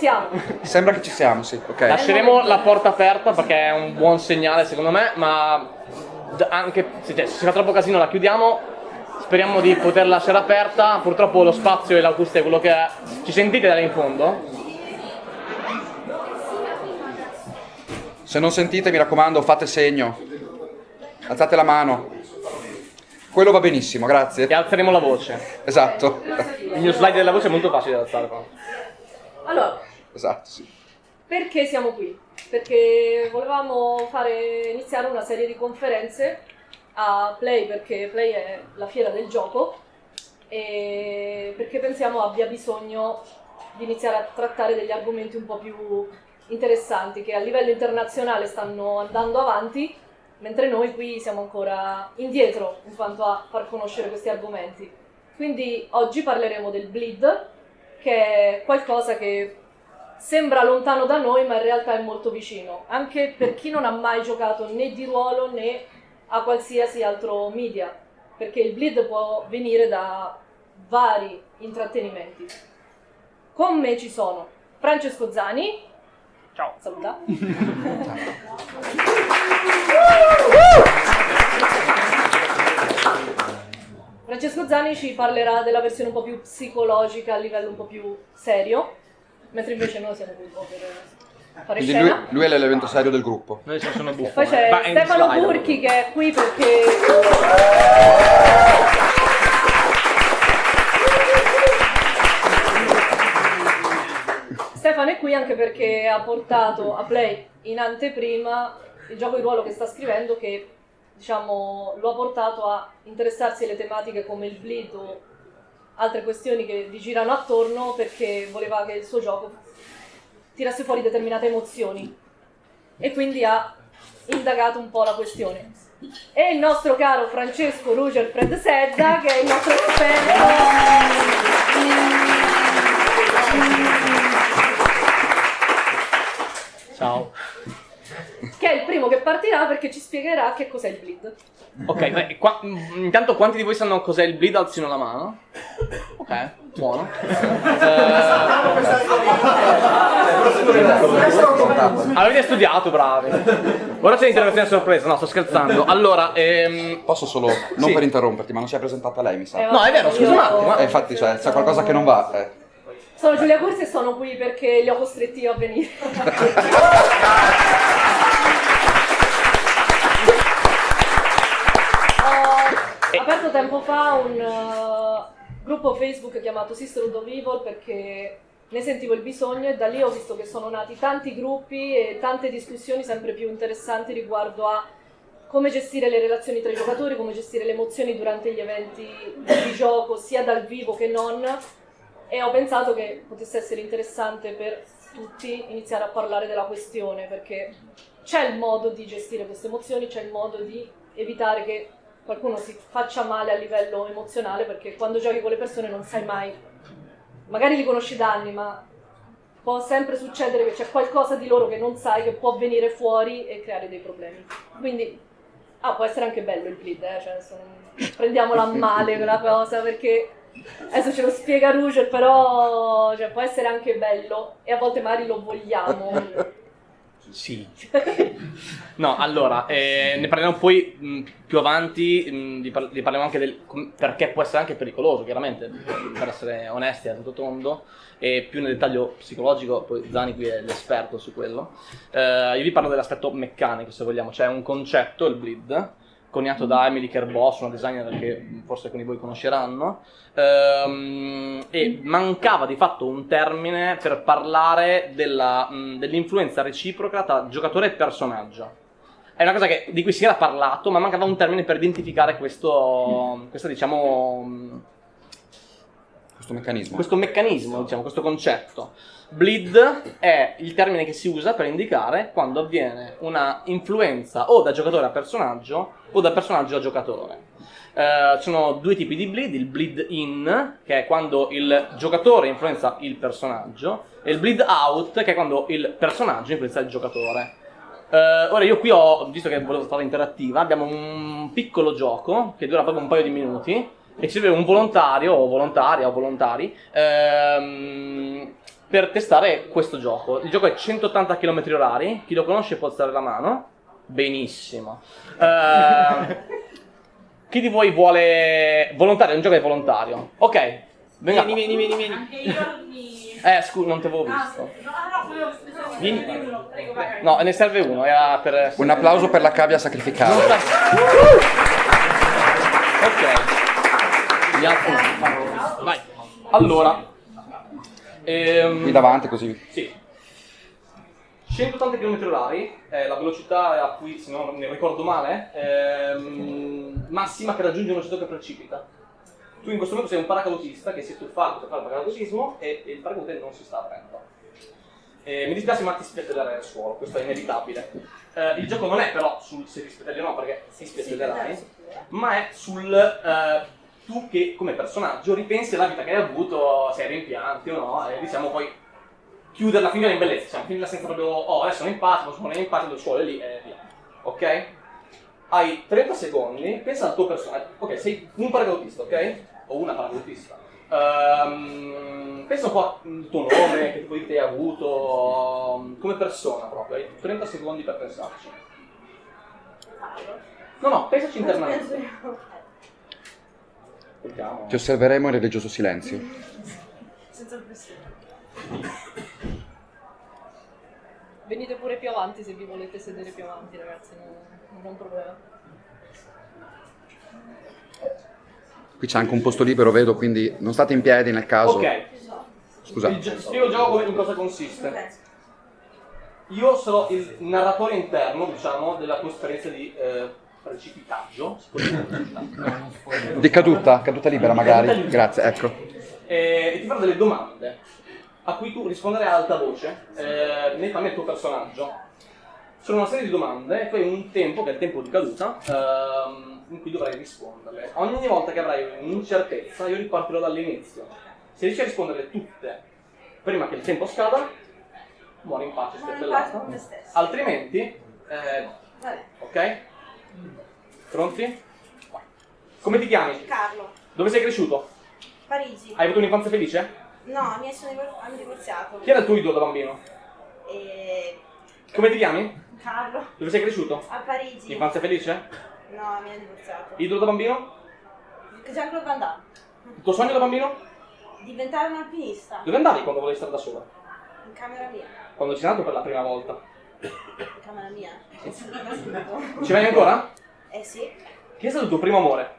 siamo. Sembra che ci siamo, sì. Ok. Lasceremo la porta aperta perché è un buon segnale secondo me, ma anche se, cioè, se si fa troppo casino la chiudiamo. Speriamo di poter lasciare aperta. Purtroppo lo spazio e l'acustica è quello che è. Ci sentite da là in fondo? Se non sentite, mi raccomando, fate segno. Alzate la mano. Quello va benissimo, E grazie. alzeremo la voce. Esatto. Il mio slide della voce è molto facile da alzare. Allora, Esatto, sì. perché siamo qui? Perché volevamo fare, iniziare una serie di conferenze a Play, perché Play è la fiera del gioco, e perché pensiamo abbia bisogno di iniziare a trattare degli argomenti un po' più interessanti, che a livello internazionale stanno andando avanti, mentre noi qui siamo ancora indietro in quanto a far conoscere questi argomenti. Quindi oggi parleremo del bleed, che è qualcosa che sembra lontano da noi, ma in realtà è molto vicino, anche per chi non ha mai giocato né di ruolo né a qualsiasi altro media, perché il bleed può venire da vari intrattenimenti. Con me ci sono Francesco Zani. Ciao. Saluta. Francesco Zani ci parlerà della versione un po' più psicologica a livello un po' più serio, mentre invece noi siamo qui un po' per fare Quindi lui, scena. lui è l'elemento serio del gruppo. Noi siamo sono buffo. Poi c'è Ma è in Stefano slide. Burchi che è qui perché Stefano è qui anche perché ha portato a Play in anteprima il gioco di ruolo che sta scrivendo che diciamo lo ha portato a interessarsi alle tematiche come il bleed o altre questioni che vi girano attorno perché voleva che il suo gioco tirasse fuori determinate emozioni e quindi ha indagato un po' la questione. E il nostro caro Francesco Ruger Fred Sedda, che è il nostro esperto, Ciao. che è il primo che partirà perché ci spiegherà che cos'è il bleed. Ok, beh, qua- intanto quanti di voi sanno cos'è il bleed? Alzino la mano. Ok, buono. Eh, avete studiato, bravi. Ora c'è l'interrogazione a sorpresa, no, sto scherzando. Allora, ehm, Posso solo, non Sì. per interromperti, ma non si è presentata lei, mi sa. Eh, No, è vero, scusa un attimo, Eh, infatti, cioè, c'è qualcosa che non va. eh. Sono Giulia Corsi e sono qui perché li ho costretti io a venire. aperto tempo fa un uh, gruppo Facebook chiamato Sisterhood of Evil perché ne sentivo il bisogno e da lì ho visto che sono nati tanti gruppi e tante discussioni sempre più interessanti riguardo a come gestire le relazioni tra i giocatori, come gestire le emozioni durante gli eventi di gioco, sia dal vivo che non. E ho pensato che potesse essere interessante per tutti iniziare a parlare della questione, perché c'è il modo di gestire queste emozioni, c'è il modo di evitare che qualcuno si faccia male a livello emozionale, perché quando giochi con le persone non sai mai, magari li conosci da anni, ma può sempre succedere che c'è qualcosa di loro che non sai che può venire fuori e creare dei problemi. Quindi, ah, può essere anche bello il bleed, eh? cioè, adesso non- prendiaamola a male quella cosa, perché adesso ce lo spiega Ruger, però cioè, può essere anche bello e a volte magari lo vogliamo. Sì. No, allora, eh, ne parleremo poi mh, più avanti, mh, di, par- di parleremo anche del perché può essere anche pericoloso, chiaramente, per essere onesti a tutto tondo, e più nel dettaglio psicologico, poi Zani qui è l'esperto su quello. Eh, io vi parlo dell'aspetto meccanico, se vogliamo, c'è un concetto, il bleed, coniato da Emily Kerboss, una designer che forse alcuni di voi conosceranno, ehm, e mancava di fatto un termine per parlare dell'influenza reciproca tra giocatore e personaggio. È una cosa che- di cui si era parlato, ma mancava un termine per identificare questo, questo diciamo, Questo meccanismo. questo meccanismo, diciamo, questo concetto. Bleed è il termine che si usa per indicare quando avviene una influenza o da giocatore a personaggio o da personaggio a giocatore. Eh, ci sono due tipi di bleed, il bleed in, che è quando il giocatore influenza il personaggio, e il bleed out, che è quando il personaggio influenza il giocatore. Eh, ora io qui ho, visto che volevo stare interattiva, abbiamo un piccolo gioco che dura proprio un paio di minuti e ci serve un volontario o volontaria o volontari ehm, per testare questo gioco. Il gioco è 180 km orari, chi lo conosce può alzare la mano. Benissimo. Eh, chi di voi vuole volontario? È un gioco è volontario. Ok. Venga. Vieni, vieni, vieni, vieni. Anche io mi... Eh, scusa, non ti avevo Ah, visto. no, no, volevo scusami, Vieni. prego, vai. No, ne serve uno, era per... Un applauso per la cavia sta- Ok. Gli altri. Vai. Allora. Ehm, Qui davanti così. Sì. 180 km orari è la velocità a cui, se non ne ricordo male, ehm, massima che raggiunge un oggetto che precipita. Tu in questo momento sei un paracadutista che si è tuffato per fare il paracadutismo e, e il paracadute non si sta aprendo. Eh, mi dispiace ma ti spiattellerai al suolo, questo è inevitabile. Eh, il gioco non è però sul se ti spiattelli o no, perché si spiattellerai, ma è sul eh, tu che come personaggio ripensi alla vita che hai avuto, se hai rimpianti o no, e diciamo poi chiuderla, finirla in bellezza, diciamo, finirla senza proprio, oh adesso sono in pace, posso morire in pace, lo suolo è lì e via. Ok? Hai 30 secondi, pensa al tuo personaggio. Ok, sei un paracadutista, ok? O una paracadutista. Ehm, pensa un po' al tuo nome, che tipo di vita hai avuto, come persona proprio. Hai 30 secondi per pensarci. No, no, pensaci internamente. Vediamo. Ti osserveremo in religioso silenzio. Senza pressione. Venite pure più avanti se vi volete sedere più avanti, ragazzi, non, non è un problema. Qui c'è anche un posto libero, vedo, quindi non state in piedi nel caso. Ok, Scusa. il spiego il gioco in cosa consiste. Io sarò il narratore interno, diciamo, della tua esperienza di eh, precipitaggio. Di caduta, caduta libera magari. Grazie, ecco. E, e ti farò delle domande a cui tu risponderai ad alta voce, eh, nei panni del tuo personaggio. Sono una serie di domande e poi un tempo, che è il tempo di caduta, ehm, in cui dovrai risponderle. Ogni volta che avrai un'incertezza, io ripartirò dall'inizio. Se riesci a risponderle tutte prima che il tempo scada, muori in pace, Muori in pace con spiattellata. me stesso. Altrimenti, eh, ok? Pronti? Come ti chiami? Carlo, Dove sei cresciuto? Parigi. Hai avuto un'infanzia felice? No, mi sono divorziato. Chi era il tuo idolo da bambino? E... Come ti chiami? Carlo, Dove sei cresciuto? a Parigi. Infanzia felice? No, mi hanno divorziato. Idolo da bambino? Jean-Claude Van Damme. Il tuo sogno da bambino? Diventare un alpinista. Dove andavi quando volevi stare da sola? In camera mia. Quando ci sei andato per la prima volta? In camera mia. Ci vai ancora? Eh sì. Chi è stato il tuo primo amore?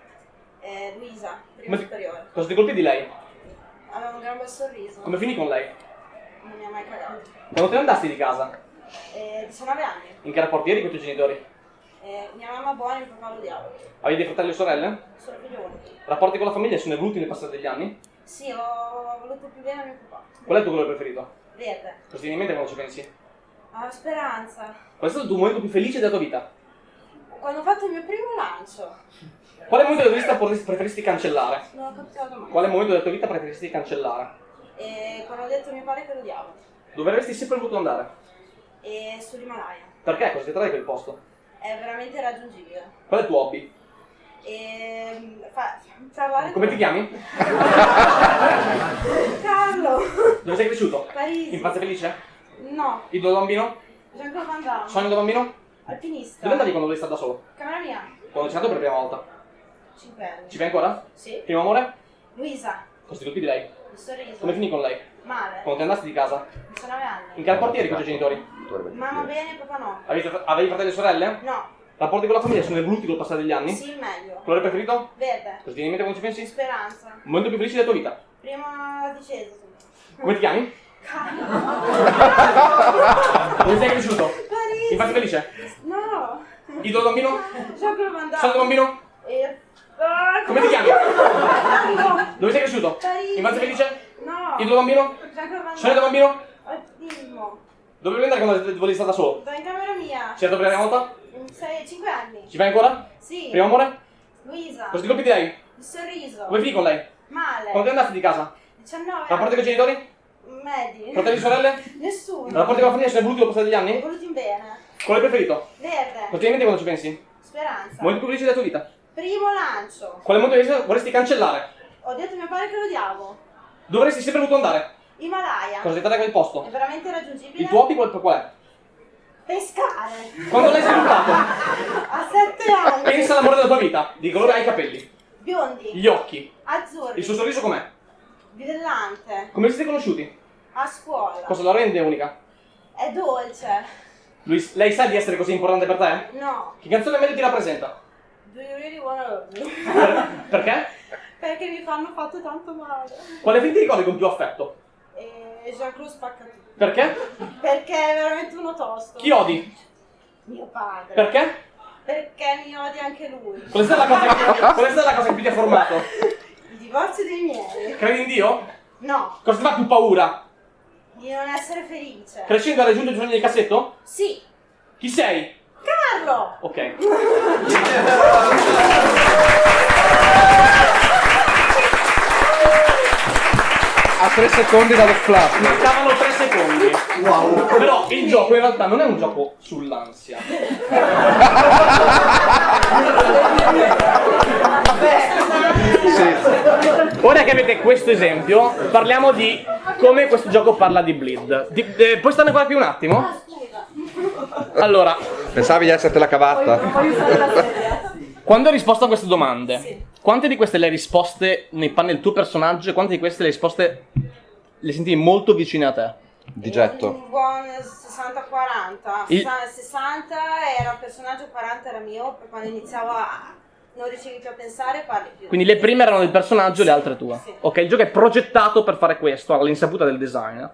Eh, Luisa, prima superiore. Cosa ti colpì di lei? Aveva un gran bel sorriso. Come finì con lei? Non mi ha mai cagato. Quando te ne andasti di casa? Eh, 19 anni. In che rapporti eri con i tuoi genitori? Eh, mia mamma buona e mio papà lo odiavo. Avevi dei fratelli o sorelle? Sono figlione. Rapporti con la famiglia sono evoluti nel passare degli anni? Sì, ho voluto più bene a mio papà. Qual è il tuo colore preferito? Verde. Cosa ti viene in mente quando ci pensi? Ah, speranza. Qual è stato il tuo momento più felice della tua vita? Quando ho fatto il mio primo lancio. Quale momento della tua vita preferiresti cancellare? Non ho capito la domanda. Quale momento della tua vita preferiresti cancellare? E quando ho detto a mio padre che lo odiavo. Dove avresti sempre voluto andare? E sull'Himalaya. Perché? Cosa ti attrae quel posto? È veramente raggiungibile. Qual è il tuo hobby? E fa, parlare Come ti chiami? Carlo. Dove sei cresciuto? Parigi. Infanzia felice? No. Idolo da bambino? Jean-Claude Van Damme. Sogno da bambino? Alpinista. Dove andavi quando volevi stare da solo? Camera mia. Quando sei andato per la prima volta? 5 anni. Ci vai ancora? Sì. Primo amore? Luisa. Cosa ti colpì di lei? Il sorriso. Come finì con lei? Male. Quando te andasti di casa? 19 anni. In che rapporti eri con i tuoi genitori? Mamma bene, papà no. Avevi, avevi fratelli e sorelle? No. Rapporti con la famiglia sono evoluti col passare degli anni? Sì, meglio. Colore preferito? Verde. Cosa ti viene in mente quando ci pensi? Speranza. Momento più felice della tua vita? Prima discesa. Come ti chiami? Dove sei cresciuto? Parigi. Infanzia felice? No. Idolo da bambino? Damme. Sogno da bambino? E... Ah, Come ti chiami? No. Dove sei cresciuto? Parigi. Infanzia felice? No. Idolo da bambino? Sogno da Damme. bambino? Autismo. Dove volevi andare quando volevi stare da solo? Sto in camera mia. Ci hai dato per la prima volta? 6, 5 anni. Ci vai ancora? Sì. Primo amore? Luisa. Cosa ti colpì di lei? Il sorriso. Come finì con lei? Male. Quando te ne andasti di casa? 19 Rapporti con i genitori? Medi. Fratelli e sorelle? Nessuno. Rapporti con la famiglia sono evoluti passare degli anni? Voluti in bene. Qual è il preferito? Verde. Cosa ti viene in mente quando ci pensi? Speranza. Momento più felice della tua vita? Primo lancio. Quale momento vorresti cancellare? Ho detto a mio padre che lo odiavo. Dove avresti sempre voluto andare? Himalaya. Cosa dettagliata il posto? È veramente raggiungibile? Il tuo hobby qual qual è? Pescare. Quando l'hai sviluppato? A sette anni. Pensa all'amore della tua vita. Di colore hai i capelli. Biondi. Gli occhi. Azzurri. Il suo sorriso com'è? Brillante. Come vi siete conosciuti? A scuola. Cosa la rende unica? È dolce. Lui- lei sa di essere così importante per te? No. Che canzone meglio ti rappresenta? Do you really wanna love me? Per- perché? Perché mi fanno fatto tanto male. Quale film ti ricordi con più affetto? E Jean-Claude spacca tutto. Perché? Perché è veramente uno tosto. Chi odi? Mio padre. Perché? Perché mi odia anche lui. Qual è stata la cosa che, qual è stata la cosa che più ti ha formato? Il divorzio dei miei. Credi in Dio? No. Cosa ti fa più paura? Di non essere felice. Crescendo hai raggiunto i tuoi sogni di cassetto? Sì. Chi sei? Carlo! Ok. A tre secondi dallo flap. Mancavano tre secondi. Wow. Però il gioco in realtà non è un gioco sull'ansia. Sì. Ora che avete questo esempio, parliamo di come questo gioco parla di bleed. Di- eh, puoi starne qua più un attimo? Allora, Pensavi di essertela cavata? Quando hai risposto a queste domande, Sì. quante di queste le hai risposte nei panni del tuo personaggio e quante di queste le risposte le sentivi molto vicine a te? Di getto. Un buon 60-40. Il- 60 era un personaggio, 40 era mio, per quando iniziavo a... non riuscivi più a pensare, parli più. Quindi le prime erano del personaggio e le altre tue. Sì. Ok, il gioco è progettato per fare questo, all'insaputa del designer.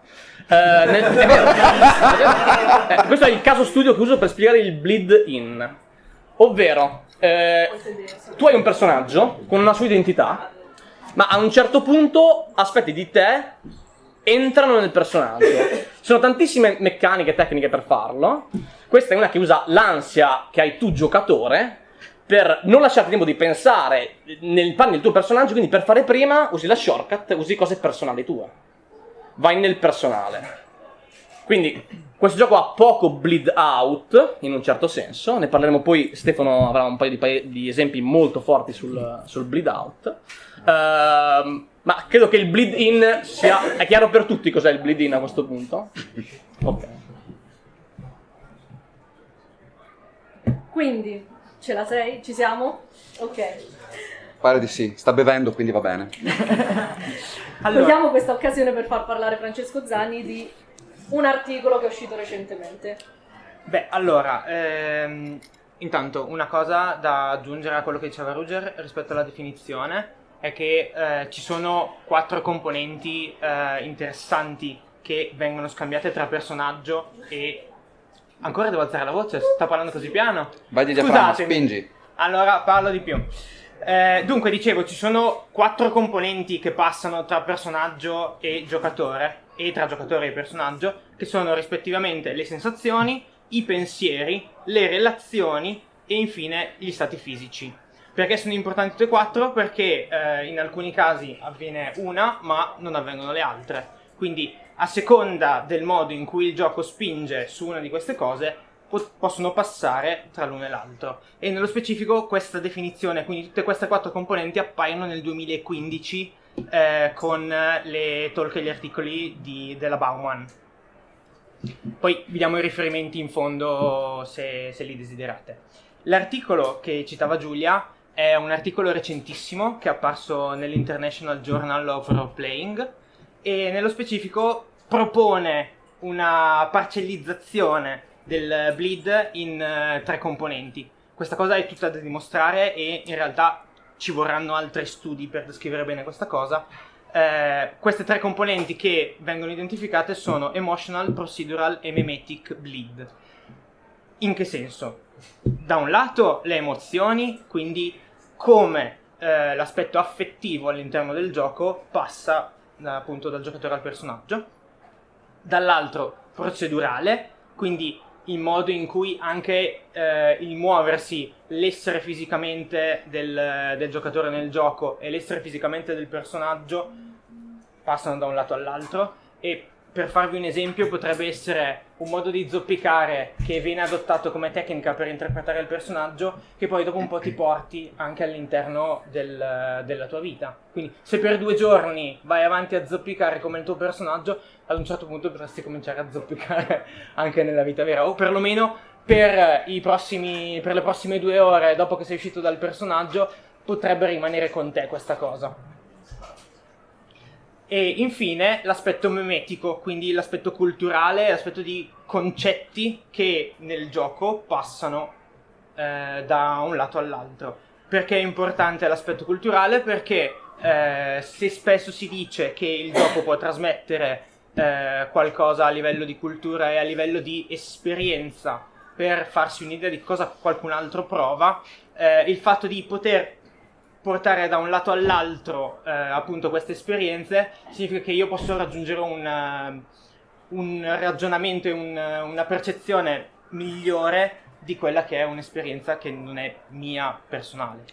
Eh, nel-. Eh, questo è il caso studio che uso per spiegare il bleed in. Ovvero, eh, tu hai un personaggio con una sua identità, ma a un certo punto aspetti di te entrano nel personaggio. Ci sono tantissime meccaniche tecniche per farlo. Questa è una che usa l'ansia che hai tu giocatore per non lasciarti tempo di pensare nel panni del tuo personaggio, quindi per fare prima usi la shortcut, usi cose personali tue. Vai nel personale. Quindi questo gioco ha poco bleed out, in un certo senso, ne parleremo poi, Stefano avrà un paio di, paio di esempi molto forti sul, sul bleed out. Ehm, ma credo che il bleed in sia... È chiaro per tutti cos'è il bleed in a questo punto? Ok. Quindi, ce la sei? Ci siamo? Ok. Pare di sì. Sta bevendo, quindi va bene. Allora, Cogliamo questa occasione per far parlare Francesco Zanni di un articolo che è uscito recentemente. beh, allora, ehm, intanto una cosa da aggiungere a quello che diceva Ruger rispetto alla definizione è che eh, ci sono quattro componenti eh, interessanti che vengono scambiate tra personaggio e... Ancora devo alzare la voce? Sta parlando così piano? Vai di diaframma, spingi. Allora parlo di più. Eh, dunque, dicevo, ci sono quattro componenti che passano tra personaggio e giocatore, e tra giocatore e personaggio, che sono rispettivamente le sensazioni, i pensieri, le relazioni e infine gli stati fisici. Perché sono importanti tutte e quattro? Perché eh, in alcuni casi avviene una, ma non avvengono le altre. Quindi, a seconda del modo in cui il gioco spinge su una di queste cose, po- possono passare tra l'uno e l'altro. E nello specifico questa definizione, quindi tutte queste quattro componenti appaiono nel 2015 eh, con le talk e gli articoli di- della Bauman. Poi vi diamo i riferimenti in fondo se, se li desiderate. L'articolo che citava Giulia è un articolo recentissimo che è apparso nell'International Journal of Role Playing e nello specifico propone una parcellizzazione del bleed in eh, tre componenti. Questa cosa è tutta da dimostrare e in realtà ci vorranno altri studi per descrivere bene questa cosa. Eh, queste tre componenti che vengono identificate sono emotional, procedural e memetic bleed. In che senso? Da un lato le emozioni, quindi come eh, l'aspetto affettivo all'interno del gioco passa appunto dal giocatore al personaggio, dall'altro procedurale, quindi il modo in cui anche eh, il muoversi, l'essere fisicamente del, del giocatore nel gioco e l'essere fisicamente del personaggio passano da un lato all'altro e per farvi un esempio, potrebbe essere un modo di zoppicare che viene adottato come tecnica per interpretare il personaggio, che poi dopo un po' ti porti anche all'interno del- della tua vita. Quindi, se per due giorni vai avanti a zoppicare come il tuo personaggio, ad un certo punto potresti cominciare a zoppicare anche nella vita vera, o perlomeno per, prossimi, per le prossime due ore dopo che sei uscito dal personaggio, potrebbe rimanere con te questa cosa. E infine l'aspetto memetico, quindi l'aspetto culturale, l'aspetto di concetti che nel gioco passano eh, da un lato all'altro. Perché è importante l'aspetto culturale? Perché eh, se spesso si dice che il gioco può trasmettere eh, qualcosa a livello di cultura e a livello di esperienza per farsi un'idea di cosa qualcun altro prova, eh, il fatto di poter portare da un lato all'altro eh, appunto queste esperienze significa che io posso raggiungere un, eh, un ragionamento e un, una percezione migliore di quella che è un'esperienza che non è mia personale.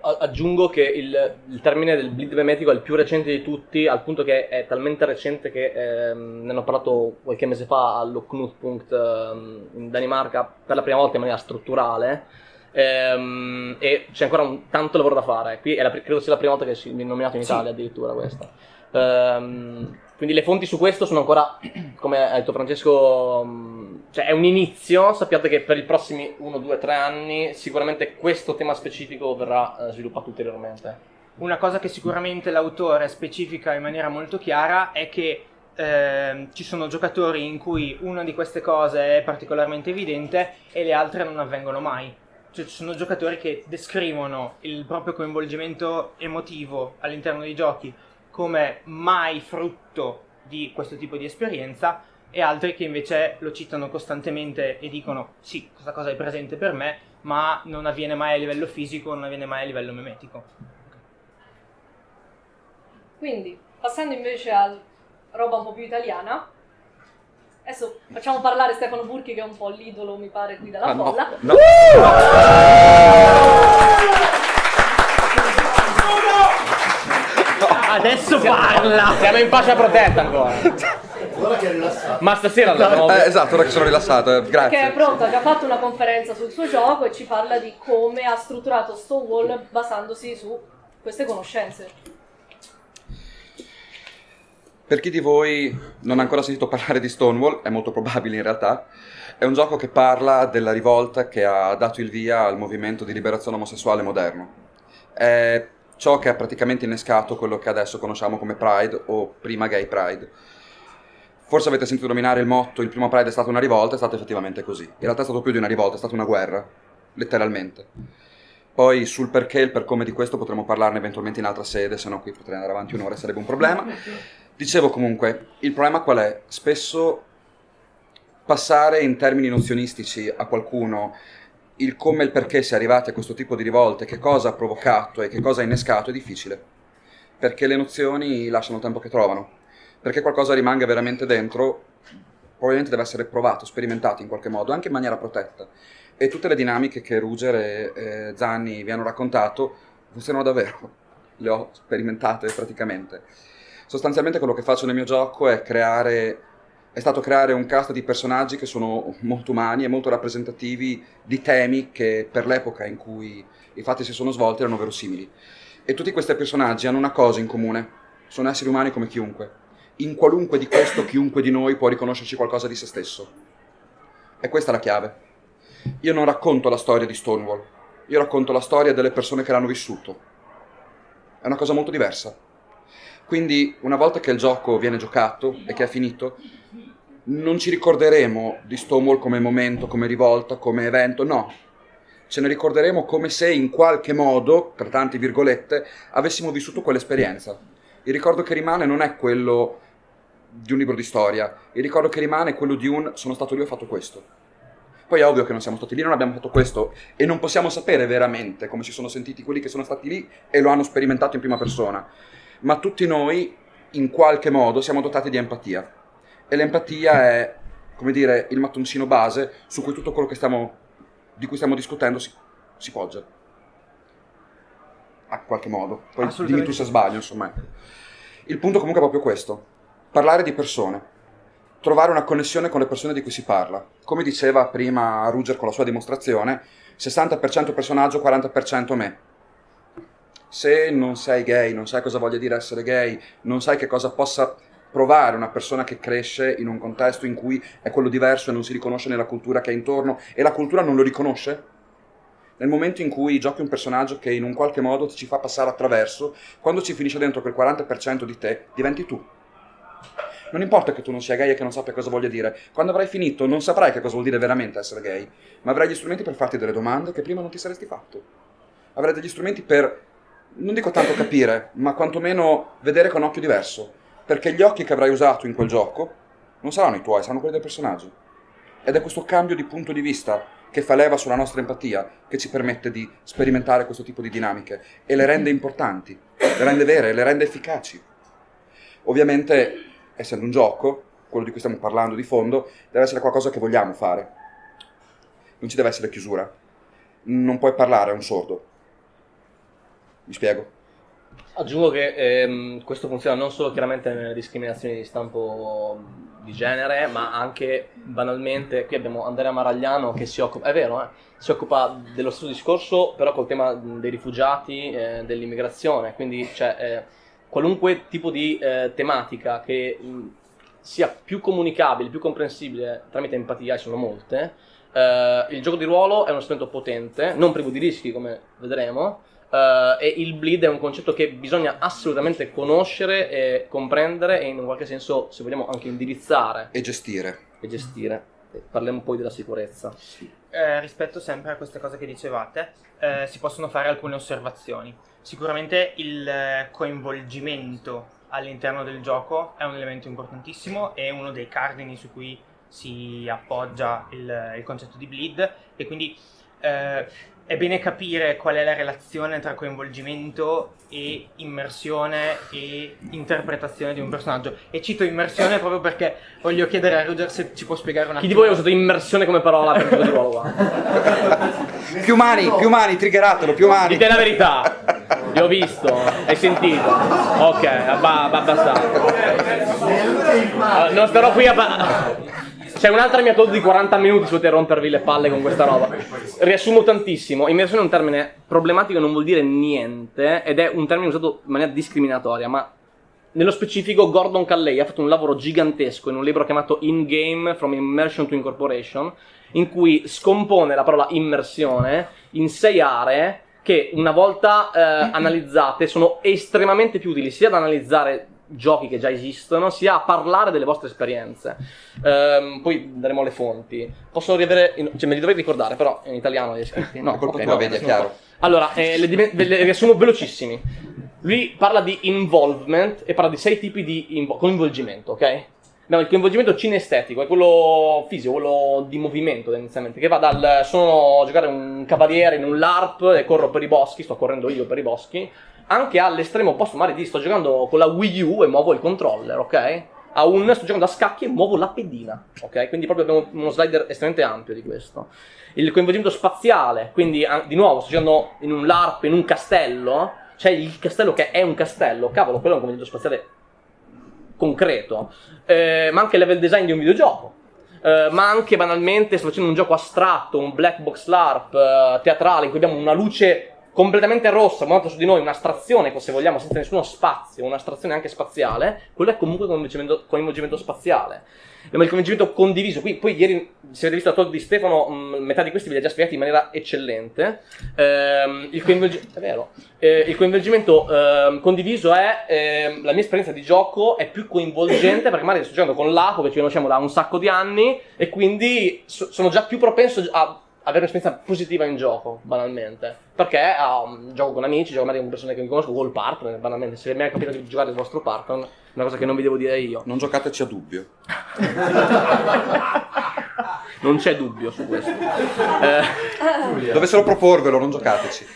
Aggiungo che il, il termine del bleed memetico è il più recente di tutti, al punto che è talmente recente che ehm, ne hanno parlato qualche mese fa allo Knutpunkt ehm, in Danimarca per la prima volta in maniera strutturale. Ehm, e c'è ancora un, tanto lavoro da fare. Qui è la, credo sia la prima volta che si viene nominato in Sì. Italia addirittura questa. Ehm, quindi le fonti su questo sono ancora, come ha detto Francesco, mh, cioè è un inizio. Sappiate che per i prossimi 1, 2, 3 anni sicuramente questo tema specifico verrà eh, sviluppato ulteriormente. Una cosa che sicuramente l'autore specifica in maniera molto chiara è che ehm, ci sono giocatori in cui una di queste cose è particolarmente evidente e le altre non avvengono mai. Cioè, ci sono giocatori che descrivono il proprio coinvolgimento emotivo all'interno dei giochi come mai frutto di questo tipo di esperienza e altri che invece lo citano costantemente e dicono sì, questa cosa è presente per me, ma non avviene mai a livello fisico, non avviene mai a livello memetico. Quindi, passando invece a roba un po' più italiana, adesso facciamo parlare Stefano Burchi che è un po' l'idolo, mi pare, qui dalla Ah, no, folla. no. Adesso parla! Siamo in fascia protetta ancora. Guarda che è rilassato. Ma stasera l'abbiamo Eh, esatto, ora che sono rilassato, eh, Che è grazie. pronto, ha già fatto una conferenza sul suo gioco e ci parla di come ha strutturato Stonewall basandosi su queste conoscenze. Per chi di voi non ha ancora sentito parlare di Stonewall, è molto probabile in realtà, è un gioco che parla della rivolta che ha dato il via al movimento di liberazione omosessuale moderno. È ciò che ha praticamente innescato quello che adesso conosciamo come Pride o prima Gay Pride. Forse avete sentito nominare il motto il primo Pride è stata una rivolta, è stato effettivamente così. In realtà è stato più di una rivolta, è stata una guerra, letteralmente. Poi sul perché e il per come di questo potremo parlarne eventualmente in altra sede, se no qui potrei andare avanti un'ora e sarebbe un problema. Dicevo comunque, il problema qual è? Spesso passare in termini nozionistici a qualcuno il come e il perché si è arrivati a questo tipo di rivolte, che cosa ha provocato e che cosa ha innescato è difficile, perché le nozioni lasciano il tempo che trovano, perché qualcosa rimanga veramente dentro, probabilmente deve essere provato, sperimentato in qualche modo, anche in maniera protetta. E tutte le dinamiche che Ruger e eh, Zanni vi hanno raccontato funzionano davvero, le ho sperimentate praticamente. Sostanzialmente quello che faccio nel mio gioco è creare è stato creare un cast di personaggi che sono molto umani e molto rappresentativi di temi che per l'epoca in cui i fatti si sono svolti erano verosimili. E tutti questi personaggi hanno una cosa in comune, sono esseri umani come chiunque. In qualunque di questo chiunque di noi può riconoscerci qualcosa di se stesso. E questa è la chiave. Io non racconto la storia di Stonewall, io racconto la storia delle persone che l'hanno vissuto. È una cosa molto diversa. Quindi una volta che il gioco viene giocato e che è finito, non ci ricorderemo di Stonewall come momento, come rivolta, come evento, no. Ce ne ricorderemo come se in qualche modo, per tante virgolette, avessimo vissuto quell'esperienza. Il ricordo che rimane non è quello di un libro di storia, il ricordo che rimane è quello di un sono stato lì e ho fatto questo. Poi è ovvio che non siamo stati lì, non abbiamo fatto questo e non possiamo sapere veramente come si sono sentiti quelli che sono stati lì e lo hanno sperimentato in prima persona. Ma tutti noi, in qualche modo, siamo dotati di empatia. E l'empatia è, come dire, il mattoncino base su cui tutto quello che stiamo, di cui stiamo discutendo si, si poggia. A qualche modo. Poi dimmi tu se sbaglio, insomma. ecco. Il punto comunque è proprio questo. parlare di persone, trovare una connessione con le persone di cui si parla. Come diceva prima Ruger con la sua dimostrazione, 60% personaggio, 40% me. Se non sei gay, non sai cosa voglia dire essere gay, non sai che cosa possa provare una persona che cresce in un contesto in cui è quello diverso e non si riconosce nella cultura che è intorno e la cultura non lo riconosce, nel momento in cui giochi un personaggio che in un qualche modo ti ci fa passare attraverso, quando ci finisce dentro quel 40% di te, diventi tu. Non importa che tu non sia gay e che non sappia cosa voglia dire, quando avrai finito non saprai che cosa vuol dire veramente essere gay, ma avrai gli strumenti per farti delle domande che prima non ti saresti fatto. Avrai degli strumenti per, non dico tanto capire, ma quantomeno vedere con occhio diverso, perché gli occhi che avrai usato in quel gioco non saranno i tuoi, saranno quelli del personaggio. Ed è questo cambio di punto di vista che fa leva sulla nostra empatia che ci permette di sperimentare questo tipo di dinamiche e le rende importanti, le rende vere, le rende efficaci. Ovviamente, essendo un gioco, quello di cui stiamo parlando di fondo, deve essere qualcosa che vogliamo fare. Non ci deve essere chiusura. Non puoi parlare a un sordo. Mi spiego? Aggiungo che ehm, questo funziona non solo chiaramente nelle discriminazioni di stampo di genere, ma anche banalmente, qui abbiamo Andrea Maragliano che si occupa, è vero, eh, si occupa dello stesso discorso, però col tema dei rifugiati, eh, dell'immigrazione, quindi cioè, eh, qualunque tipo di eh, tematica che mh, sia più comunicabile, più comprensibile tramite empatia, e sono molte, eh, il gioco di ruolo è uno strumento potente, non privo di rischi come vedremo, Uh, e il bleed è un concetto che bisogna assolutamente conoscere e comprendere e in un qualche senso, se vogliamo, anche indirizzare. E gestire. E gestire. E parliamo poi della sicurezza. Eh, rispetto sempre a queste cose che dicevate, eh, si possono fare alcune osservazioni. Sicuramente il eh, coinvolgimento all'interno del gioco è un elemento importantissimo, è uno dei cardini su cui si appoggia il, il concetto di bleed e quindi eh, è bene capire qual è la relazione tra coinvolgimento e immersione e interpretazione di un personaggio. E cito immersione proprio perché voglio chiedere a Roger se ci può spiegare un attimo. Chi di voi ha usato immersione come parola per il di ruolo qua? più mani, più mani, triggeratelo, più mani. Dite la verità. Li ho visto, hai sentito. Ok, abbastanza. Uh, non starò qui a... C'è un'altra mia di 40 minuti su poter rompervi le palle con questa roba. Riassumo tantissimo. Immersione è un termine problematico, non vuol dire niente, ed è un termine usato in maniera discriminatoria, ma nello specifico Gordon Calley ha fatto un lavoro gigantesco in un libro chiamato In Game From Immersion to Incorporation, in cui scompone la parola immersione in sei aree che una volta eh, analizzate sono estremamente più utili sia ad analizzare giochi che già esistono, sia a parlare delle vostre esperienze. Ehm, poi daremo le fonti. Possono riavere, in, cioè me li dovrei ricordare, però in italiano li hai scritti. No, colpa okay, tua, no, vedi, è chiaro. Allora, eh, le, le riassumo velocissimi. Lui parla di involvement e parla di sei tipi di coinvolgimento, ok? No, il coinvolgimento cinestetico è quello fisico, quello di movimento tendenzialmente, che va dal sono a giocare un cavaliere in un LARP e corro per i boschi, sto correndo io per i boschi, anche all'estremo opposto, magari di sto giocando con la Wii U e muovo il controller, ok? A un sto giocando a scacchi e muovo la pedina, ok? Quindi proprio abbiamo uno slider estremamente ampio di questo. Il coinvolgimento spaziale, quindi di nuovo sto giocando in un LARP, in un castello, c'è il castello che è un castello, cavolo, quello è un coinvolgimento spaziale concreto, eh, ma anche il level design di un videogioco. Eh, ma anche banalmente sto facendo un gioco astratto, un black box LARP eh, teatrale in cui abbiamo una luce completamente rossa, monta su di noi, un'astrazione, se vogliamo, senza nessuno spazio, un'astrazione anche spaziale, quello è comunque coinvolgimento, coinvolgimento spaziale. Il coinvolgimento condiviso, qui, poi ieri, se avete visto la talk di Stefano, mh, metà di questi ve li ha già spiegati in maniera eccellente. Ehm, il, coinvolgi- eh, il, coinvolgimento eh, condiviso è, eh, la mia esperienza di gioco è più coinvolgente perché magari sto giocando con l'Apo che ci conosciamo da un sacco di anni e quindi so- sono già più propenso a avere un'esperienza positiva in gioco, banalmente. Perché um, gioco con amici, gioco magari con persone che mi conosco, col partner, banalmente. Se mi è capitato di giocare il vostro partner, è una cosa che non vi devo dire io. Non giocateci a dubbio. non c'è dubbio su questo. Eh, Dovessero proporvelo, non giocateci.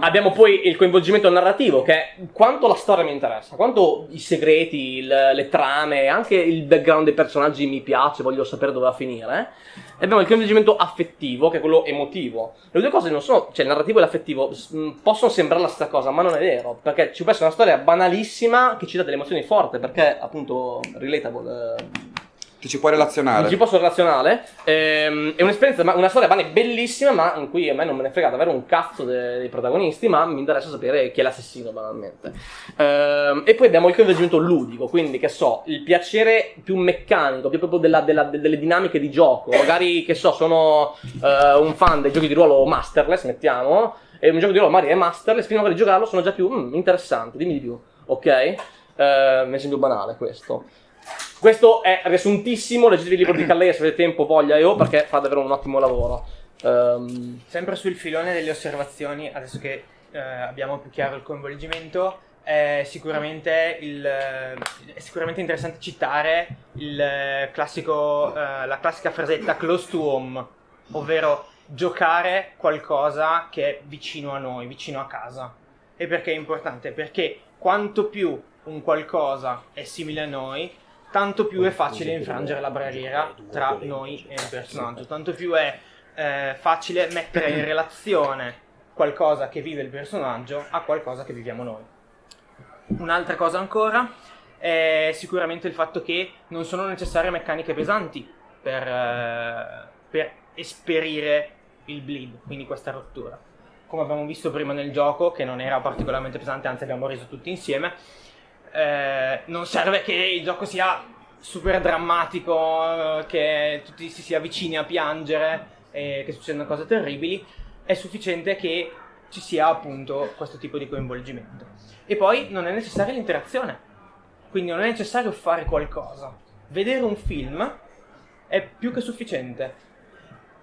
Abbiamo poi il coinvolgimento narrativo, che è quanto la storia mi interessa, quanto i segreti, il, le trame, anche il background dei personaggi mi piace, voglio sapere dove va a finire. E abbiamo il coinvolgimento affettivo, che è quello emotivo. Le due cose non sono, cioè il narrativo e l'affettivo possono sembrare la stessa cosa, ma non è vero, perché ci può essere una storia banalissima che ci dà delle emozioni forti, perché appunto relatable. Eh, ti ci puoi relazionare. Ci posso relazionare. Ehm, è un'esperienza, una storia bellissima, ma in cui a me non me ne frega davvero un cazzo dei, dei protagonisti, ma mi interessa sapere chi è l'assassino, banalmente. Ehm, e poi abbiamo il coinvolgimento ludico, quindi che so, il piacere più meccanico, più proprio della, della, delle dinamiche di gioco. Magari, che so, sono uh, un fan dei giochi di ruolo masterless, mettiamo, e un gioco di ruolo magari è masterless, prima di giocarlo sono già più mm, interessante, dimmi di più, ok? Uh, mi sembra banale questo. Questo è riassuntissimo, leggetevi il libro di Calleia se avete tempo, voglia e o, perché fa davvero un ottimo lavoro. Um... Sempre sul filone delle osservazioni, adesso che eh, abbiamo più chiaro il coinvolgimento, è sicuramente, il, è sicuramente interessante citare classico, eh, la classica frasetta close to home, ovvero giocare qualcosa che è vicino a noi, vicino a casa. E perché è importante? Perché quanto più un qualcosa è simile a noi, tanto più è facile infrangere la barriera tra noi e il personaggio, tanto più è eh, facile mettere in relazione qualcosa che vive il personaggio a qualcosa che viviamo noi. Un'altra cosa ancora è sicuramente il fatto che non sono necessarie meccaniche pesanti per, eh, per esperire il bleed, quindi questa rottura. Come abbiamo visto prima nel gioco, che non era particolarmente pesante, anzi abbiamo reso tutti insieme, eh, non serve che il gioco sia super drammatico, che tutti si sia vicini a piangere e che succedano cose terribili, è sufficiente che ci sia appunto questo tipo di coinvolgimento. E poi non è necessaria l'interazione, quindi non è necessario fare qualcosa. Vedere un film è più che sufficiente.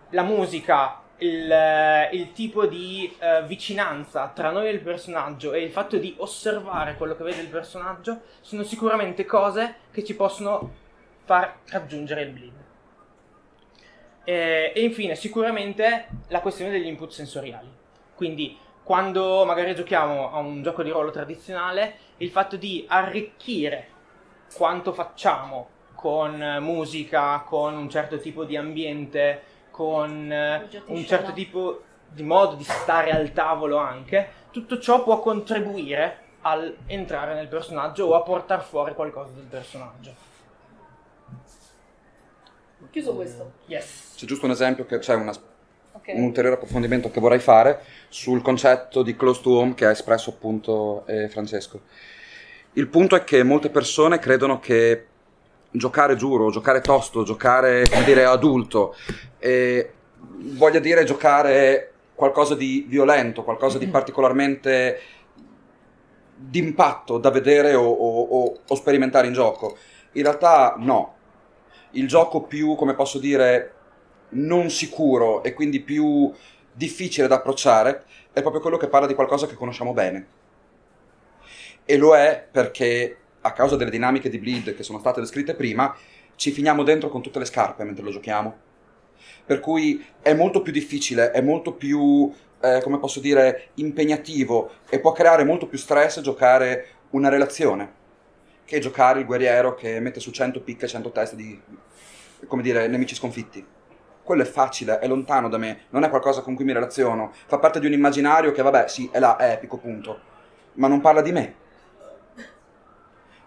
La musica, il, eh, il tipo di uh, vicinanza tra noi e il personaggio e il fatto di osservare quello che vede il personaggio sono sicuramente cose che ci possono far raggiungere il bleed. E, e infine, sicuramente la questione degli input sensoriali. Quindi, quando magari giochiamo a un gioco di ruolo tradizionale, il fatto di arricchire quanto facciamo con musica, con un certo tipo di ambiente, con eh, un certo tipo di modo di stare al tavolo anche, tutto ciò può contribuire al entrare nel personaggio o a portare fuori qualcosa del personaggio. Chiuso questo. Yes. C'è giusto un esempio, che c'è una, okay. un ulteriore approfondimento che vorrei fare sul concetto di close to home che ha espresso appunto eh, Francesco. Il punto è che molte persone credono che giocare giuro, giocare tosto, giocare, come dire, adulto, e voglia dire giocare qualcosa di violento, qualcosa di particolarmente d'impatto da vedere o, o, o, sperimentare in gioco. In realtà no. Il gioco più, come posso dire, non sicuro e quindi più difficile da approcciare è proprio quello che parla di qualcosa che conosciamo bene. E lo è perché a causa delle dinamiche di bleed che sono state descritte prima, ci finiamo dentro con tutte le scarpe mentre lo giochiamo. Per cui è molto più difficile, è molto più, eh, come posso dire, impegnativo e può creare molto più stress giocare una relazione che giocare il guerriero che mette su 100 picche e 100 teste di, come dire, nemici sconfitti. Quello è facile, è lontano da me, non è qualcosa con cui mi relaziono, fa parte di un immaginario che, vabbè, sì, è là, è epico, punto. Ma non parla di me,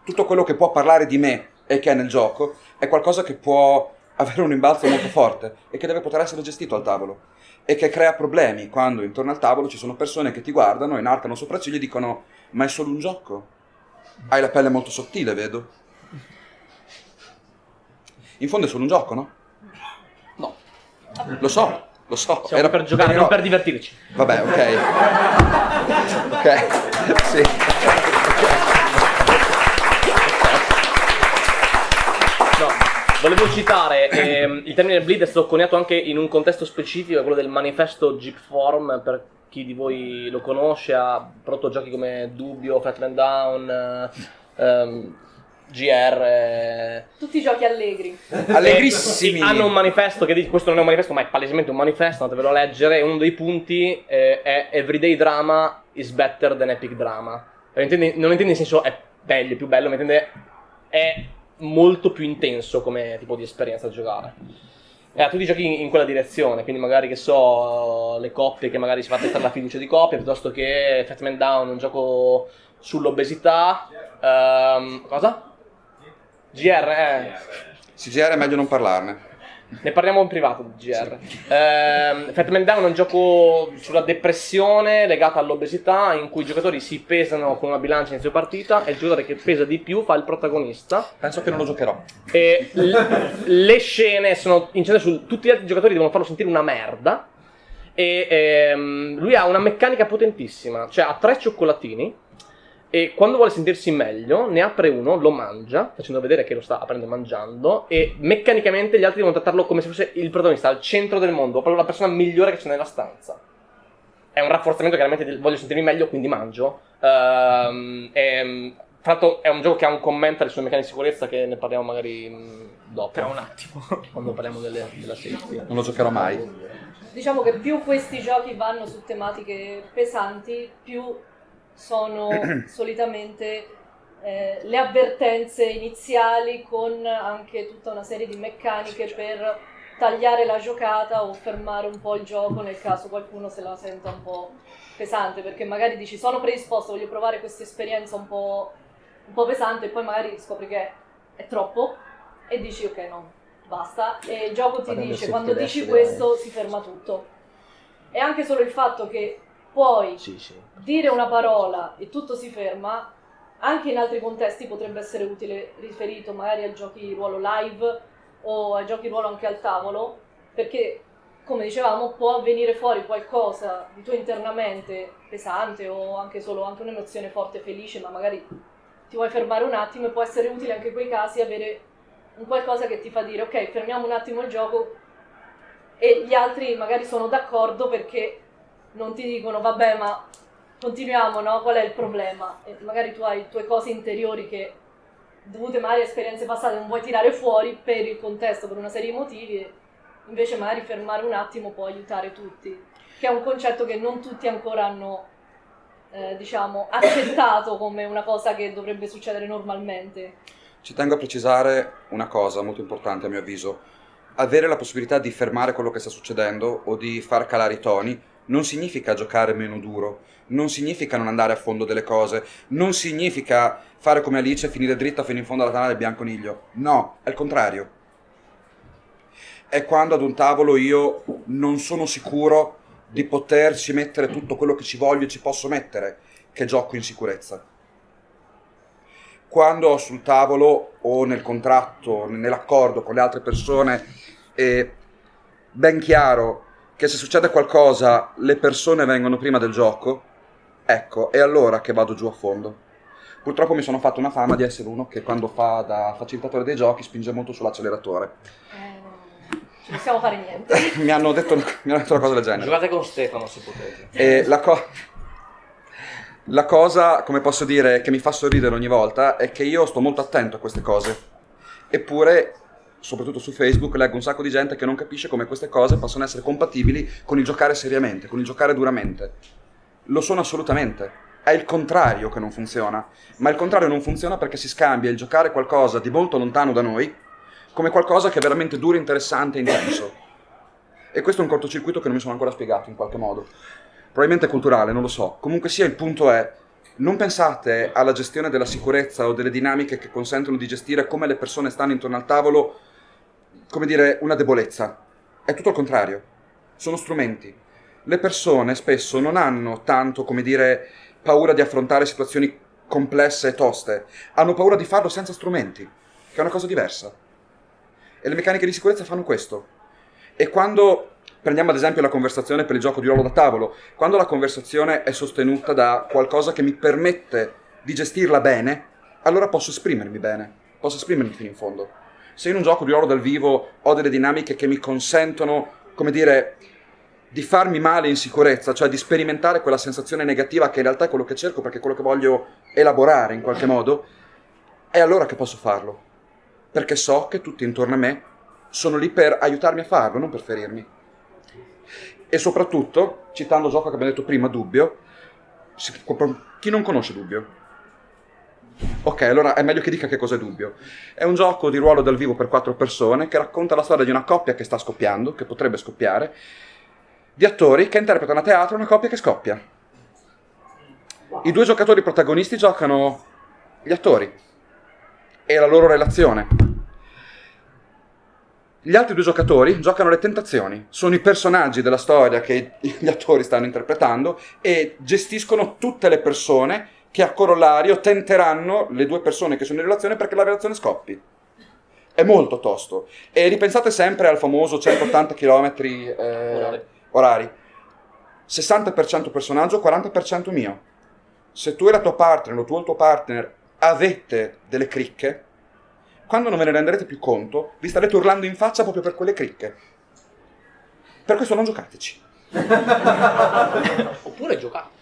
tutto quello che può parlare di me e che è nel gioco è qualcosa che può avere un imbalzo molto forte e che deve poter essere gestito al tavolo e che crea problemi quando intorno al tavolo ci sono persone che ti guardano, inarcano sopracciglia e dicono ma è solo un gioco? Hai la pelle molto sottile, vedo. In fondo è solo un gioco, no? No. Lo so, lo so. Siamo Era per giocare, non per divertirci. Vabbè, ok. ok, sì. Volevo citare, ehm, il termine bleed è stato coniato anche in un contesto specifico, quello del manifesto Jeep Form, per chi di voi lo conosce, ha prodotto giochi come Dubbio, Fatman Down, ehm, GR. eh, Tutti i giochi allegri. Allegrissimi! eh, hanno un manifesto che dice, questo non è un manifesto, ma è palesemente un manifesto, andatevelo a leggere. Uno dei punti eh, è Everyday drama is better than epic drama. Non intende, non intende in senso è meglio, è più bello, ma intende è molto più intenso come tipo di esperienza a giocare. E ha tutti giochi in, in quella direzione, quindi magari che so, le coppie che magari si fa testare la fiducia di coppia, piuttosto che Fat Man Down, un gioco sull'obesità. Ehm, cosa? GR, eh. CGR è meglio non parlarne. Ne parliamo in privato di GR. Ehm, Fat Man Down è un gioco sulla depressione legata all'obesità in cui i giocatori si pesano con una bilancia inizio partita e il giocatore che pesa di più fa il protagonista Penso che non lo giocherò. e le scene sono incentrate su tutti gli altri giocatori devono farlo sentire una merda e ehm, lui ha una meccanica potentissima, cioè ha tre cioccolatini e quando vuole sentirsi meglio ne apre uno, lo mangia, facendo vedere che lo sta aprendo e mangiando e meccanicamente gli altri devono trattarlo come se fosse il protagonista al centro del mondo, proprio la persona migliore che c'è nella stanza. È un rafforzamento chiaramente del voglio sentirmi meglio, quindi mangio. Ehm, e, tra l'altro è un gioco che ha un commento alle sue meccaniche di sicurezza che ne parliamo magari mh, dopo. Tra un attimo. Quando parliamo delle- della safety. Non lo giocherò mai. Diciamo che più questi giochi vanno su tematiche pesanti, più sono solitamente eh, le avvertenze iniziali con anche tutta una serie di meccaniche per tagliare la giocata o fermare un po' il gioco nel caso qualcuno se la senta un po' pesante, perché magari dici sono predisposto, voglio provare questa esperienza un po', un po' pesante e poi magari scopri che è troppo e dici ok no, basta e il gioco ti Guardando dice quando dici questo si ferma tutto. E anche solo il fatto che puoi Sì, sì. dire una parola e tutto si ferma, anche in altri contesti potrebbe essere utile riferito magari ai giochi di ruolo live o ai giochi di ruolo anche al tavolo, perché come dicevamo può venire fuori qualcosa di tuo internamente pesante o anche solo anche un'emozione forte felice, ma magari ti vuoi fermare un attimo e può essere utile anche in quei casi avere un qualcosa che ti fa dire ok, fermiamo un attimo il gioco e gli altri magari sono d'accordo perché non ti dicono vabbè ma continuiamo, no? Qual è il problema? E magari tu hai tue cose interiori che dovute magari a esperienze passate non vuoi tirare fuori per il contesto, per una serie di motivi e invece magari fermare un attimo può aiutare tutti, che è un concetto che non tutti ancora hanno eh, diciamo accettato come una cosa che dovrebbe succedere normalmente. Ci tengo a precisare una cosa molto importante a mio avviso. Avere la possibilità di fermare quello che sta succedendo o di far calare i toni non significa giocare meno duro, non significa non andare a fondo delle cose, non significa fare come Alice e finire dritta fino in fondo alla tana del bianconiglio. No, è il contrario. È quando ad un tavolo io non sono sicuro di poterci mettere tutto quello che ci voglio e ci posso mettere, che gioco in sicurezza quando ho sul tavolo o nel contratto, nell'accordo con le altre persone, è ben chiaro che se succede qualcosa le persone vengono prima del gioco, ecco, è allora che vado giù a fondo. Purtroppo mi sono fatto una fama di essere uno che quando fa da facilitatore dei giochi spinge molto sull'acceleratore. Eh, non possiamo fare niente. mi, hanno detto, mi hanno detto una cosa del genere. Giocate con Stefano se potete. E la, co- la cosa, come posso dire, che mi fa sorridere ogni volta è che io sto molto attento a queste cose. Eppure, soprattutto su Facebook, leggo un sacco di gente che non capisce come queste cose possono essere compatibili con il giocare seriamente, con il giocare duramente. Lo sono assolutamente. È il contrario che non funziona. Ma il contrario non funziona perché si scambia il giocare qualcosa di molto lontano da noi come qualcosa che è veramente duro, interessante e intenso. E questo è un cortocircuito che non mi sono ancora spiegato in qualche modo. Probabilmente culturale, non lo so. Comunque sia, il punto è, non pensate alla gestione della sicurezza o delle dinamiche che consentono di gestire come le persone stanno intorno al tavolo, come dire, una debolezza. È tutto il contrario. Sono strumenti. Le persone spesso non hanno tanto, come dire, paura di affrontare situazioni complesse e toste. Hanno paura di farlo senza strumenti, che è una cosa diversa. E le meccaniche di sicurezza fanno questo. E quando prendiamo ad esempio la conversazione per il gioco di ruolo da tavolo, quando la conversazione è sostenuta da qualcosa che mi permette di gestirla bene, allora posso esprimermi bene, posso esprimermi fino in fondo. Se in un gioco di ruolo dal vivo ho delle dinamiche che mi consentono, come dire, di farmi male in sicurezza, cioè di sperimentare quella sensazione negativa che in realtà è quello che cerco perché è quello che voglio elaborare in qualche modo, è allora che posso farlo, perché so che tutti intorno a me sono lì per aiutarmi a farlo, non per ferirmi. E soprattutto, citando il gioco che abbiamo detto prima, Dubbio, chi non conosce Dubbio? Ok, allora è meglio che dica che cos'è Dubbio. È un gioco di ruolo dal vivo per quattro persone che racconta la storia di una coppia che sta scoppiando, che potrebbe scoppiare, di attori che interpretano a teatro una coppia che scoppia. I due giocatori protagonisti giocano gli attori e la loro relazione. Gli altri due giocatori giocano le tentazioni, sono i personaggi della storia che gli attori stanno interpretando e gestiscono tutte le persone che a corollario tenteranno le due persone che sono in relazione perché la relazione scoppi. È molto tosto. E ripensate sempre al famoso 180 km eh, orari. 60% personaggio, 40% mio. Se tu e la tua partner o tu e il tuo partner avete delle cricche, quando non ve ne renderete più conto, vi starete urlando in faccia proprio per quelle cricche. Per questo non giocateci. Oppure giocate.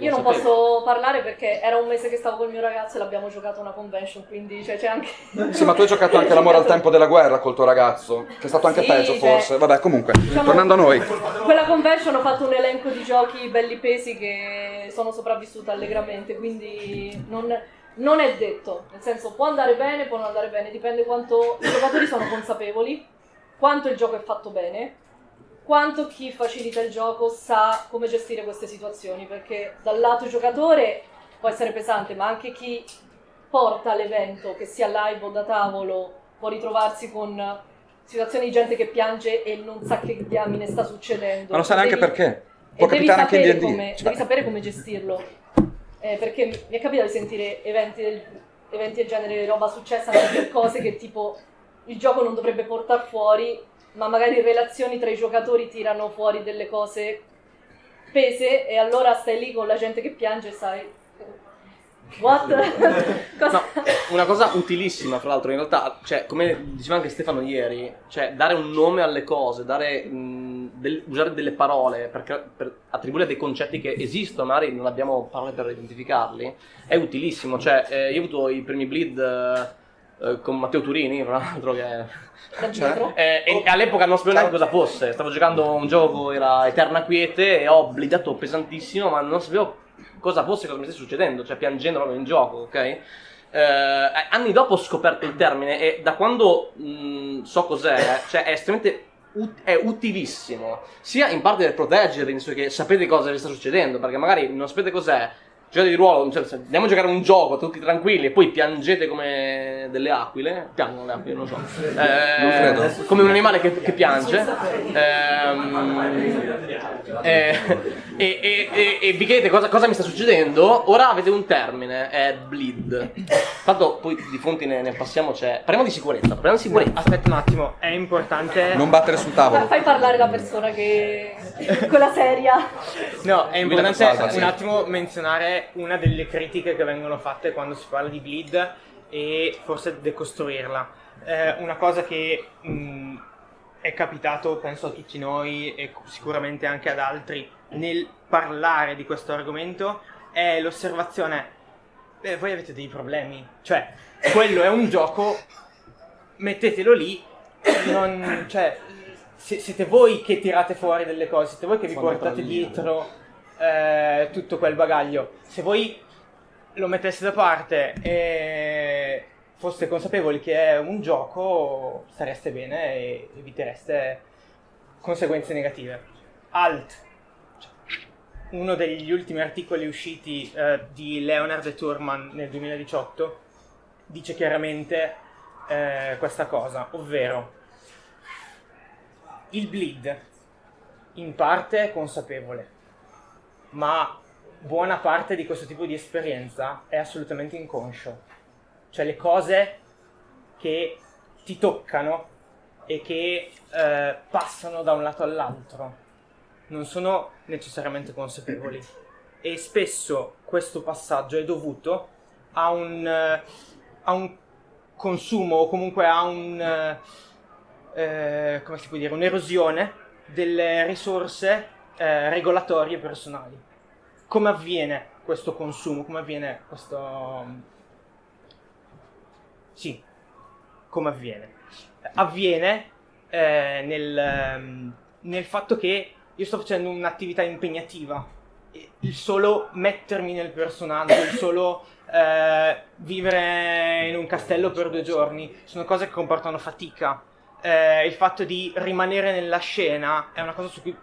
Io non posso parlare perché era un mese che stavo con il mio ragazzo e l'abbiamo giocato una convention, quindi cioè, c'è anche... Sì, ma tu hai giocato anche l'amore al tempo della guerra col tuo ragazzo, che è stato anche sì, peggio cioè, forse. Vabbè, comunque, diciamo, tornando a noi. Quella convention ho fatto un elenco di giochi belli pesi che sono sopravvissuta allegramente, quindi non, non è detto. Nel senso, può andare bene, può non andare bene, dipende quanto i giocatori sono consapevoli, quanto il gioco è fatto bene quanto chi facilita il gioco sa come gestire queste situazioni, perché dal lato giocatore può essere pesante, ma anche chi porta l'evento, che sia live o da tavolo, può ritrovarsi con situazioni di gente che piange e non sa che diamine sta succedendo. Ma non sa neanche perché. Può capitare anche in D&D. Come, cioè. Devi sapere come gestirlo. Eh, perché mi è capitato di sentire eventi del, eventi del genere, roba successa anche per cose che tipo il gioco non dovrebbe portare fuori ma magari relazioni tra i giocatori tirano fuori delle cose pese e allora stai lì con la gente che piange e sai What? No, una cosa utilissima, fra l'altro, in realtà, cioè, come diceva anche Stefano ieri, cioè dare un nome alle cose, dare, mh, del, usare delle parole per, per, attribuire dei concetti che esistono, magari non abbiamo parole per identificarli, è utilissimo. Cioè, eh, io ho avuto i primi bleed eh, con Matteo Turini, fra l'altro, che cioè, eh, e all'epoca non sapevo neanche cosa fosse. Stavo giocando un gioco, era Eterna Quiete, e ho blidato pesantissimo, ma non sapevo cosa fosse, cosa mi stesse succedendo, cioè piangendo proprio in gioco, ok? Eh, anni dopo ho scoperto il termine e da quando mh, mm, so cos'è, cioè è estremamente ut- è utilissimo, sia in parte per proteggervi, nel senso che sapete cosa vi sta succedendo, perché magari non sapete cos'è, giocate di ruolo, cioè, andiamo a giocare un gioco tutti tranquilli e poi piangete come delle aquile, piangono le aquile, non so, eh, non come un animale che, che piange, ehm, eh, e, e, e, e, vi chiedete cosa, cosa, mi sta succedendo, ora avete un termine, è bleed. Tanto poi di fonti ne, ne passiamo, c'è... Parliamo di sicurezza, parliamo di sicurezza. Aspetta un attimo, è importante... Non battere sul tavolo. Fai parlare la persona che... quella seria. No, è importante un attimo menzionare una delle critiche che vengono fatte quando si parla di bleed e forse decostruirla. Eh, una cosa che mh, è capitato, penso a tutti noi e sicuramente anche ad altri, nel parlare di questo argomento è l'osservazione, beh, voi avete dei problemi, cioè, quello è un gioco, mettetelo lì, non, cioè, siete voi che tirate fuori delle cose, siete voi che vi portate dietro eh, tutto quel bagaglio. Se voi lo metteste da parte e foste consapevoli che è un gioco, stareste bene e evitereste conseguenze negative. Alt, uno degli ultimi articoli usciti eh, di Leonard e Turman nel 2018, dice chiaramente eh, questa cosa, ovvero il bleed in parte consapevole, ma buona parte di questo tipo di esperienza è assolutamente inconscio. Cioè le cose che ti toccano e che eh, passano da un lato all'altro non sono necessariamente consapevoli e spesso questo passaggio è dovuto a un, eh, a un consumo o comunque a un, eh, eh un'erosione delle risorse eh, regolatorie personali. Come avviene questo consumo? Come avviene questo, Sì. Come avviene? Avviene eh, nel, ehm, nel fatto che io sto facendo un'attività impegnativa. E Il solo mettermi nel personaggio, il solo eh, vivere in un castello per due giorni, sono cose che comportano fatica. Eh, il fatto di rimanere nella scena è una cosa su cui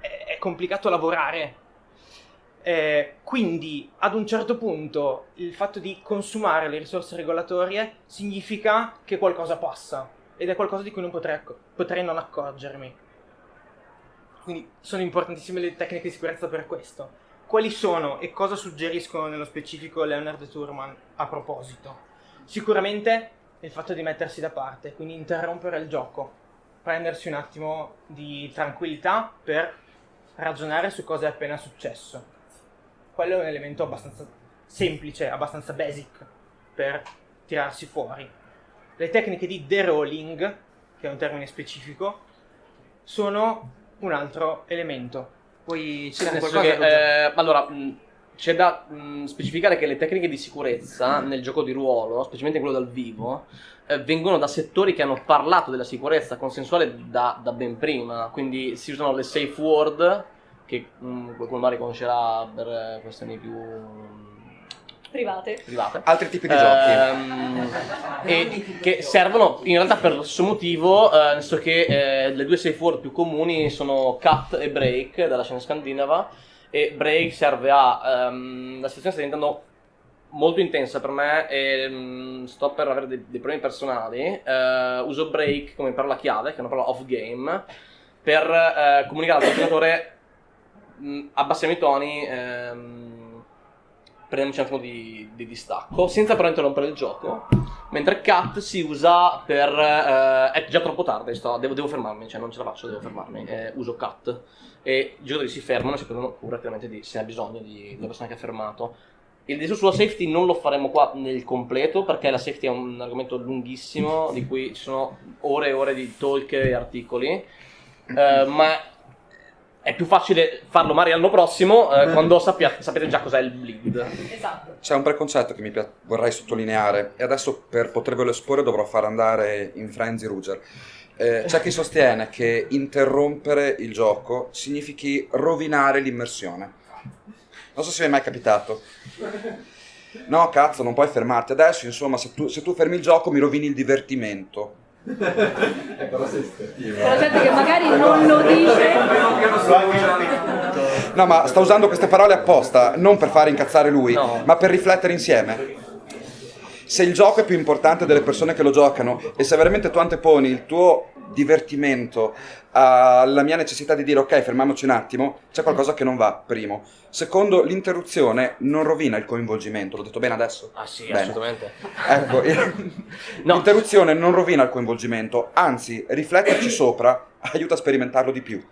è, complicato lavorare. Eh, quindi ad un certo punto il fatto di consumare le risorse regolatorie significa che qualcosa passa ed è qualcosa di cui non potrei, potrei non accorgermi. Quindi sono importantissime le tecniche di sicurezza per questo. Quali sono e cosa suggeriscono nello specifico Leonard Turman a proposito? Sicuramente il fatto di mettersi da parte, quindi interrompere il gioco, prendersi un attimo di tranquillità per ragionare su cosa è appena successo. Quello è un elemento abbastanza semplice, abbastanza basic per tirarsi fuori. Le tecniche di derolling, che è un termine specifico, sono un altro elemento. Poi nel senso che, eh, allora, mh, c'è da mh, specificare che le tecniche di sicurezza nel gioco di ruolo, specialmente quello dal vivo, eh, vengono da settori che hanno parlato della sicurezza consensuale da, da ben prima. Quindi si usano le safe word, che mh, qualcuno magari conoscerà per eh, questioni più Private. private. Altri tipi di giochi. Ehm, e che servono in realtà per lo stesso motivo, eh, nel senso che eh, le due safe word più comuni sono cut e break dalla scena scandinava e break serve a ehm, la situazione sta diventando molto intensa per me e mm, sto per avere dei, dei problemi personali. Eh, uso break come parola chiave che è una parola off game per eh, comunicare al giocatore mh, abbassiamo i toni ehm, prendiamoci un attimo di, di distacco senza però interrompere il gioco. Mentre cut si usa per eh, è già troppo tardi sto- devo, devo fermarmi cioè non ce la faccio devo fermarmi eh, uso cut e i giocatori si fermano e si prendono cura chiaramente di se ha bisogno di, della persona che ha fermato il discorso sulla safety non lo faremo qua nel completo perché la safety è un argomento lunghissimo di cui ci sono ore e ore di talk e articoli eh, ma è più facile farlo magari l'anno prossimo eh, quando sappia- sapete già cos'è il bleed. Esatto. C'è un preconcetto che mi pia- vorrei sottolineare e adesso per potervelo esporre dovrò far andare in Frenzy Ruger. Eh, c'è chi sostiene che interrompere il gioco significhi rovinare l'immersione. Non so se vi è mai capitato. No, cazzo, non puoi fermarti adesso, insomma, se tu, se tu fermi il gioco mi rovini il divertimento. Però sei la gente che magari non lo dice. No, ma sta usando queste parole apposta, non per fare incazzare lui, No. ma per riflettere insieme. Se il gioco è più importante delle persone che lo giocano e se veramente tu anteponi il tuo divertimento alla mia necessità di dire ok, fermiamoci un attimo, c'è qualcosa che non va, primo. Secondo, l'interruzione non rovina il coinvolgimento, l'ho detto bene adesso? Ah sì, Bene. assolutamente. Ecco, No. l'interruzione non rovina il coinvolgimento, anzi, rifletterci sopra aiuta a sperimentarlo di più.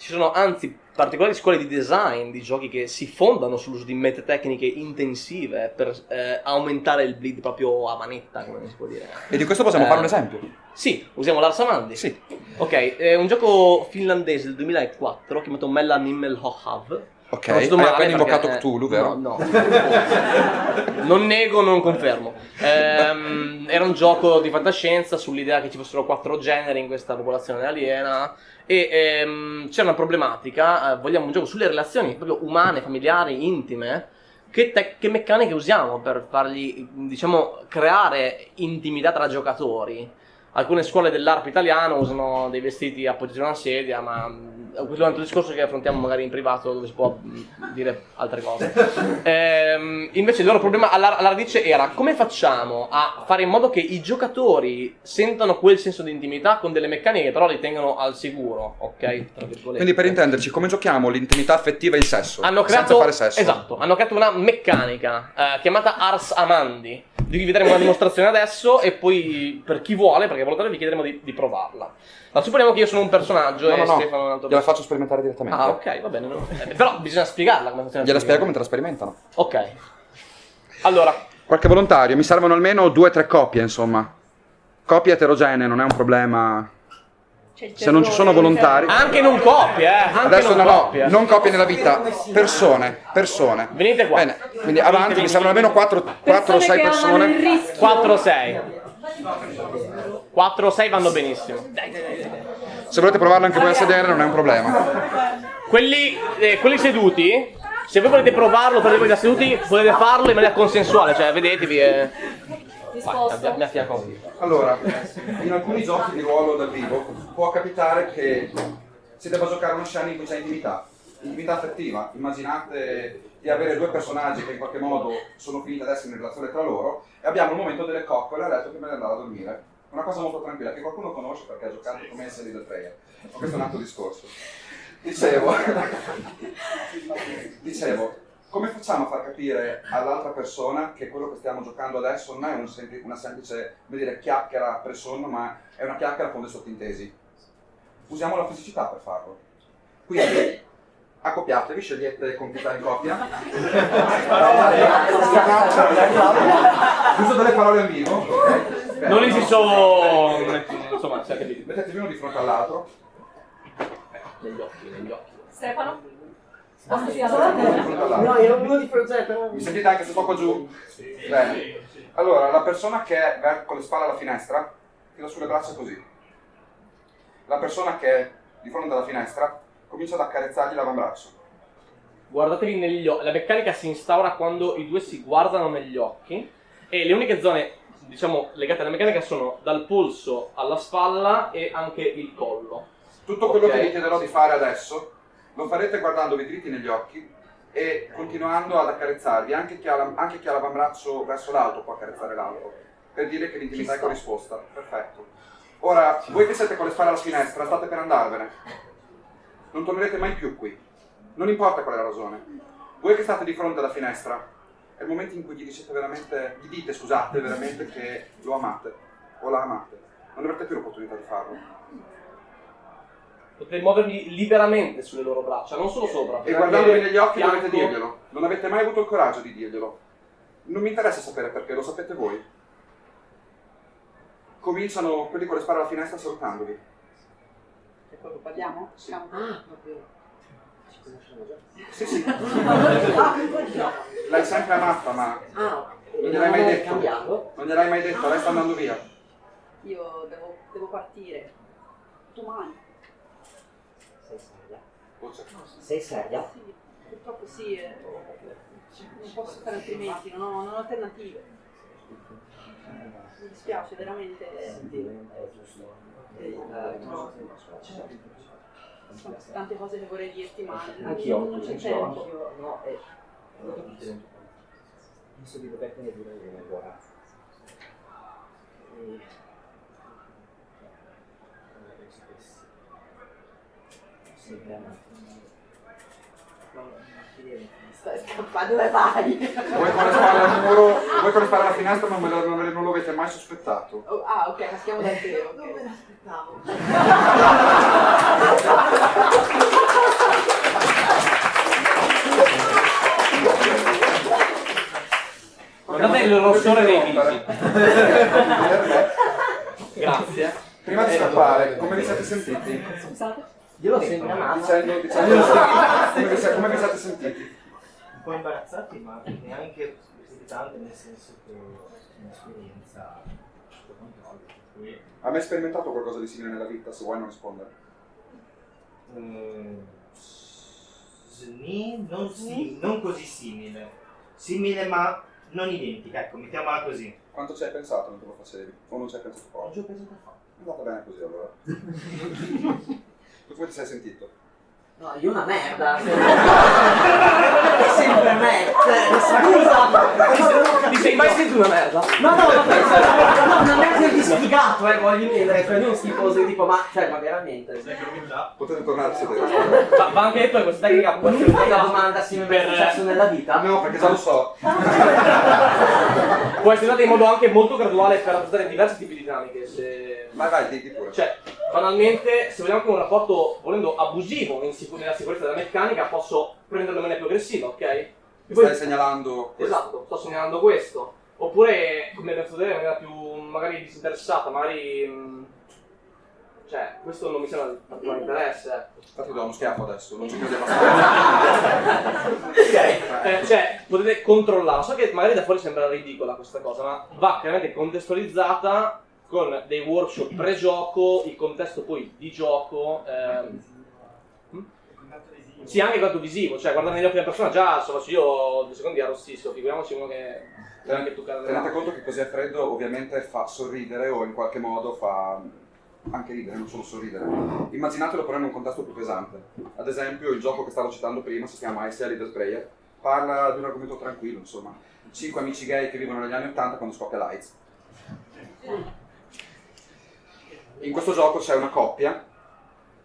Ci sono anzi particolari scuole di design di giochi che si fondano sull'uso di metatecniche intensive per eh, aumentare il bleed proprio a manetta, come si può dire. E di questo possiamo Eh. fare un esempio? Sì, usiamo l'Arsamandi. Sì. Ok, è un gioco finlandese del 2004 chiamato Mella Nimmelhohav. Ok, hai appena perché- invocato Cthulhu, vero? No, no. non nego, non confermo. Ehm, era un gioco di fantascienza sull'idea che ci fossero quattro generi in questa popolazione aliena e ehm, c'è una problematica, eh, vogliamo un gioco sulle relazioni proprio umane, familiari, intime. Che, te- che meccaniche usiamo per fargli, diciamo, creare intimità tra giocatori? Alcune scuole dell'ARP italiano usano dei vestiti appoggiati a una sedia, ma mh, questo è un altro discorso che affrontiamo magari in privato dove si può mh, dire altre cose. Ehm, invece il loro problema alla, alla radice era come facciamo a fare in modo che i giocatori sentano quel senso di intimità con delle meccaniche che però li tengano al sicuro, ok? Quindi per intenderci, come giochiamo l'intimità affettiva e il sesso? Hanno senza creato, fare sesso. esatto, hanno creato una meccanica eh, chiamata Ars Amandi, di cui vi daremo una dimostrazione adesso e poi per chi vuole, perché volontario vi chiederemo di, di provarla. Ma supponiamo che io sono un personaggio No, e no, no, Stefano è un altro gliela faccio sperimentare direttamente. Ah, ok, va bene. no. Eh, però bisogna spiegarla come funziona. Gliela spiego mentre la sperimentano. Ok. Allora, Qualche volontario, mi servono almeno due o tre coppie, insomma. Coppie eterogenee, non è un problema. Se non ci sono volontari, Anche non coppie, eh. Anche adesso non no, no, coppie. non coppie nella vita, persone, persone. Venite qua. Bene, quindi avanti, mi sembrano almeno 4 o Persone 6 che amano il persone. rischio. 4 o 6. 4 o 6 vanno benissimo. Se volete provarlo anche voi a sedere non è un problema. Quelli, eh, quelli seduti, se voi volete provarlo per voi da seduti, potete farlo in maniera consensuale, cioè vedetevi e... Mi affianco qui. Allora, in alcuni giochi di ruolo dal vivo può capitare che si debba giocare una scena in cui c'è intimità, intimità affettiva. Immaginate di avere due personaggi che in qualche modo sono finiti ad essere in relazione tra loro e abbiamo il momento delle coccole a letto prima di andare a dormire. Una cosa molto tranquilla che qualcuno conosce perché ha giocato come in serie del player. Ma questo è un altro discorso. Dicevo, dicevo, come facciamo a far capire all'altra persona che quello che stiamo giocando adesso non è un sempli- una semplice dire, chiacchiera pre sonno, ma è una chiacchiera con dei sottintesi? Usiamo la fisicità per farlo. Quindi, accoppiatevi, scegliete compitare in coppia. Uso delle parole al vivo. ok? Bene, Non no? esisto... Insomma, si è capito. Mettetevi uno di fronte all'altro. Negli occhi, negli occhi. Stefano? Spostati da Uno di sopra. fronte all'altro. No, io uno di fronte però... Mi sentite anche se sto qua giù? Bene. Allora, la persona che è con le spalle alla finestra, tira sulle braccia così. La persona che è di fronte alla finestra comincia ad accarezzargli l'avambraccio. Guardatevi negli occhi. La meccanica si instaura quando i due si guardano negli occhi e le uniche zone, diciamo, legate alla meccanica sono dal polso alla spalla e anche il collo. Tutto quello Ok. che vi chiederò di fare adesso lo farete guardandovi dritti negli occhi e continuando ad accarezzarvi. Anche chi ha, la- anche chi ha l'avambraccio verso l'alto può accarezzare l'altro, per dire che l'intimità è corrisposta. Perfetto. Ora, voi che siete con le spalle alla finestra, state per andarvene. Non tornerete mai più qui. Non importa qual è la ragione. Voi che state di fronte alla finestra, è il momento in cui gli dicete veramente, gli dite, scusate, veramente che lo amate o la amate. Non avrete più l'opportunità di farlo. Potete muovervi liberamente sulle loro braccia, non solo sopra. E guardandovi negli occhi fianco- dovete dirglielo. Non avete mai avuto il coraggio di dirglielo. Non mi interessa sapere perché, lo sapete voi. Cominciano quelli con le spalle alla finestra salutandovi. E poi parliamo? Sì. Ah, proprio. Ci conosciamo già? Sì, sì. Ah. L'hai sempre amata, ma Ah, non gliel'hai mai detto. cambiato? Non gliel'hai mai detto, lei sta andando via. Io devo, devo partire. Domani. Sei seria? Voce. Sei seria? Sì, purtroppo sì. eh. Non posso fare altrimenti, non ho, non ho alternative. Mi dispiace veramente. Senti, è giusto. Eh, tante cose che vorrei dirti, ma Anch'io, non c'è tempo. anch'io, no, e... Penso di dovertene dire una ora. E... Sapessi. Sì, veramente. Stai scappando, dove vai? Voi con le spalle al muro, voi con le spalle alla finestra non, me lo, non, me- non lo avete mai sospettato. Oh, ah, ok, caschiamo da te. ok. Non me l'aspettavo. Guardate il rossore dei visi. Grazie. Prima di scappare, come vi siete sentiti? Scusate. Io l'ho sempre amata. Dicendo, dicendo come, vi, siete- come vi siete sentiti? un po' imbarazzati, ma neanche irritanti, nel senso che è un'esperienza sotto controllo. cui, Hai mai sperimentato qualcosa di simile nella vita, se vuoi non rispondere? mm, sni- non, si- non così simile. Simile ma non identica, ecco, mettiamola così. Quanto ci hai pensato mentre lo facevi? O non ci hai pensato Non poco? ci ho pensato a fare. È andata bene così allora. Tu come ti sei sentito? No, io una merda. È sempre me. Scusa. Ti sei mai sentito una merda? No, no, vabbè, cioè, no, una merda di sfigato, eh, voglio intendere, cioè non schifose tipo, ma, cioè, ma veramente. Potete tornare a sedere. Va, va anche detto che questa tecnica può Non mi fai la domanda se mi è per- successo nella vita? No, perché già lo so. può essere usata in modo anche molto graduale per rappresentare diversi tipi di dinamiche. Se... Vai, vai, di, pure. Cioè, banalmente, se vogliamo anche un rapporto, volendo, abusivo in sicu- nella sicurezza della meccanica, posso prenderlo in maniera più aggressiva, ok? Poi- stai segnalando questo. Esatto, sto segnalando questo. Oppure, come abbiamo vedere, in maniera più magari disinteressata, magari... mh, Cioè, questo non mi sembra di particolare interesse. ecco. Infatti do uno schiaffo adesso, non ci credi abbastanza. Ok, eh, cioè potete controllare. So che magari da fuori sembra ridicola questa cosa, ma va chiaramente contestualizzata con dei workshop pre-gioco, il contesto poi di gioco. ehm. Sì, anche contatto visivo, cioè guardare negli occhi della persona, già se io due secondi arrossisco, figuriamoci uno che toccare Tenete conto che così è freddo ovviamente fa sorridere o in qualche modo fa anche ridere, non solo sorridere. Immaginatelo però in un contesto più pesante. Ad esempio il gioco che stavo citando prima si chiama Ice Leader Player, parla di un argomento tranquillo, insomma. Cinque amici gay che vivono negli anni 80 quando scoppia l'AIDS. In questo gioco c'è una coppia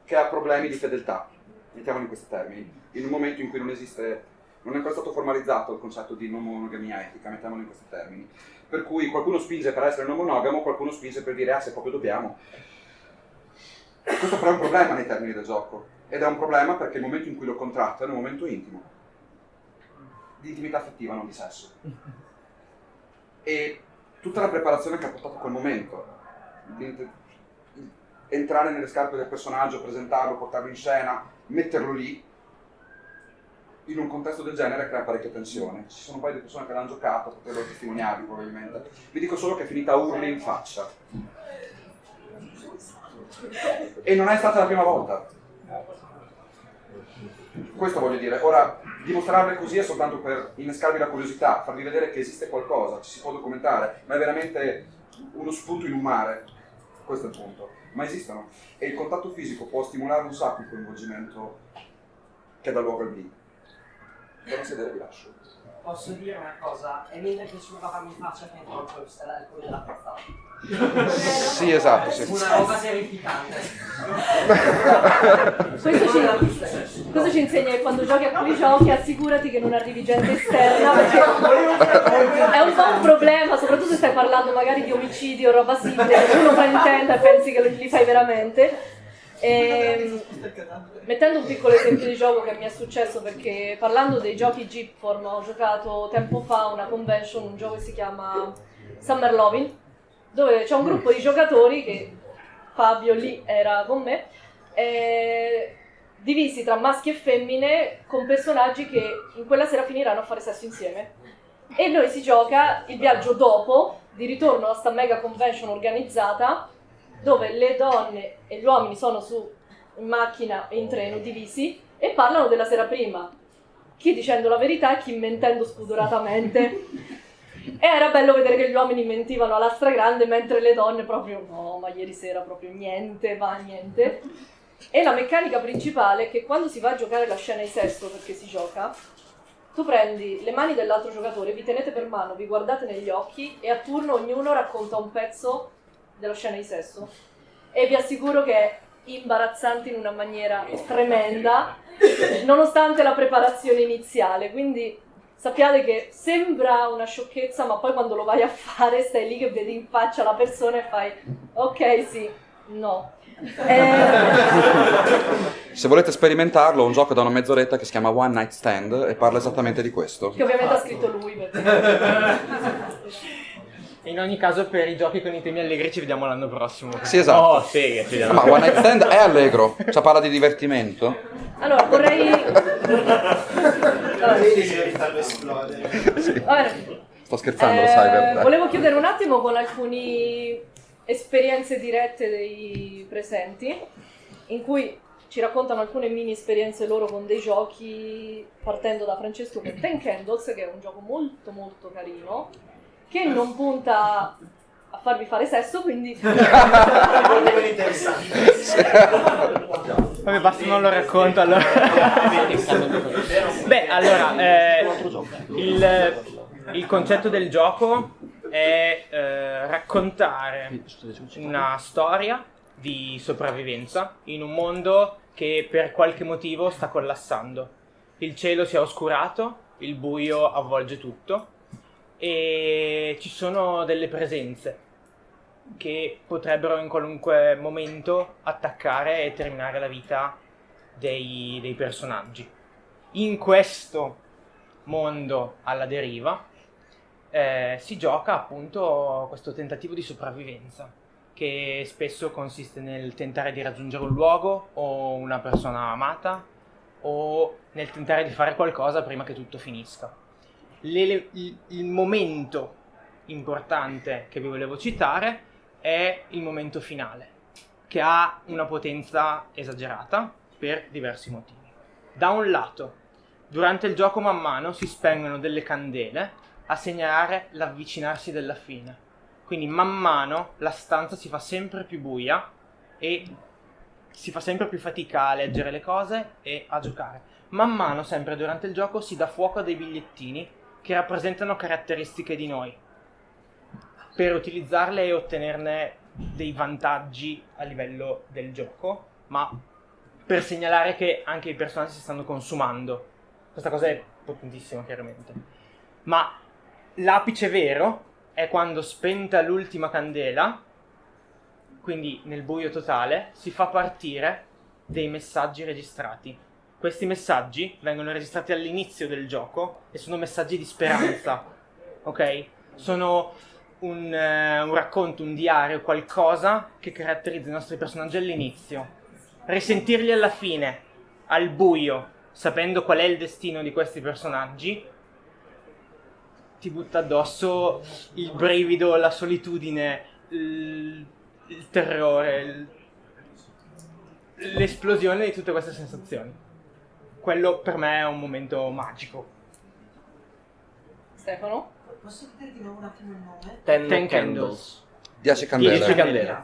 che ha problemi di fedeltà, mettiamolo in questi termini, in un momento in cui non esiste, non è ancora stato formalizzato il concetto di non monogamia etica, mettiamolo in questi termini. Per cui qualcuno spinge per essere non monogamo, qualcuno spinge per dire ah se proprio dobbiamo. Questo però è un problema nei termini del gioco, ed è un problema perché il momento in cui lo contratto è un momento intimo, di intimità affettiva, non di sesso. E tutta la preparazione che ha portato a quel momento, entrare nelle scarpe del personaggio, presentarlo, portarlo in scena, metterlo lì, in un contesto del genere crea parecchia tensione. Ci sono un paio di persone che l'hanno giocato, potrebbero testimoniarvi probabilmente. Vi dico solo che è finita a urli in faccia. E non è stata la prima volta. Questo voglio dire. Ora, dimostrarle così è soltanto per innescarvi la curiosità, farvi vedere che esiste qualcosa, ci si può documentare, ma è veramente uno spunto in un mare. Questo è il punto. Ma esistono. E il contatto fisico può stimolare un sacco il coinvolgimento che dà luogo al bling. Per un sedere vi lascio. Posso dire una cosa? È mentre che papà mi faccia che il colpo della cazzata. Sì, esatto, sì. Una roba terrificante. Questo ci, questo ci insegna che quando giochi a quei giochi assicurati che non arrivi gente esterna perché è un po' un problema, soprattutto se stai parlando magari di omicidi o roba simile, che tu non fraintenda e pensi che li fai veramente. Ehm, mettendo un piccolo esempio di gioco che mi è successo perché parlando dei giochi Jeepform ho giocato tempo fa una convention, un gioco che si chiama Summer Lovin', dove c'è un gruppo di giocatori che Fabio lì era con me, eh, divisi tra maschi e femmine con personaggi che in quella sera finiranno a fare sesso insieme. E noi si gioca il viaggio dopo, di ritorno a sta mega convention organizzata, dove le donne e gli uomini sono su in macchina e in treno divisi e parlano della sera prima. Chi dicendo la verità e chi mentendo spudoratamente. E era bello vedere che gli uomini mentivano alla stragrande mentre le donne proprio no, ma ieri sera proprio niente, va niente. E la meccanica principale è che quando si va a giocare la scena di sesso, perché si gioca, tu prendi le mani dell'altro giocatore, vi tenete per mano, vi guardate negli occhi e a turno ognuno racconta un pezzo della scena di sesso. E vi assicuro che è imbarazzante in una maniera tremenda, nonostante la preparazione iniziale. Quindi sappiate che sembra una sciocchezza, ma poi quando lo vai a fare stai lì che vedi in faccia la persona e fai ok, sì, no. Eh, Se volete sperimentarlo, ho un gioco da una mezz'oretta che si chiama One Night Stand e parla esattamente di questo. che ovviamente ha scritto lui. Perché... In ogni caso, per i giochi con i temi allegri ci vediamo l'anno prossimo. Sì, esatto. Oh, sì, ci. Ma One Night Stand è allegro, cioè parla di divertimento. Allora, vorrei... Vedi se farlo esplodere. Va bene. Sto scherzando, lo Eh, sai, vero? volevo chiudere un attimo con alcune esperienze dirette dei presenti, in cui ci raccontano alcune mini esperienze loro con dei giochi, partendo da Francesco con Ten Candles, che è un gioco molto molto carino, che non punta farvi fare sesso, quindi... Vabbè, basta non lo racconto allora. Beh, allora, eh, il, il concetto del gioco è eh, raccontare una storia di sopravvivenza in un mondo che per qualche motivo sta collassando. Il cielo si è oscurato, il buio avvolge tutto e ci sono delle presenze che potrebbero in qualunque momento attaccare e terminare la vita dei, dei personaggi. In questo mondo alla deriva eh, si gioca appunto questo tentativo di sopravvivenza che spesso consiste nel tentare di raggiungere un luogo o una persona amata o nel tentare di fare qualcosa prima che tutto finisca. L'ele- il, il momento importante che vi volevo citare è il momento finale, che ha una potenza esagerata per diversi motivi. Da un lato, durante il gioco man mano si spengono delle candele a segnalare l'avvicinarsi della fine. Quindi man mano la stanza si fa sempre più buia e si fa sempre più fatica a leggere le cose e a giocare. Man mano, sempre durante il gioco, si dà fuoco a dei bigliettini che rappresentano caratteristiche di noi per utilizzarle e ottenerne dei vantaggi a livello del gioco, ma per segnalare che anche i personaggi si stanno consumando. Questa cosa è potentissima, chiaramente. Ma l'apice vero è quando spenta l'ultima candela, quindi nel buio totale, si fa partire dei messaggi registrati. Questi messaggi vengono registrati all'inizio del gioco e sono messaggi di speranza, ok? Sono un, eh, un racconto, un diario, qualcosa che caratterizza i nostri personaggi all'inizio. Risentirli alla fine, al buio, sapendo qual è il destino di questi personaggi, ti butta addosso il brivido, la solitudine, il, il terrore, l'esplosione di tutte queste sensazioni. Quello per me è un momento magico. Stefano? Posso chiedere di nuovo un attimo il nome? Ten, Ten candles. 10 candele. 10 candele.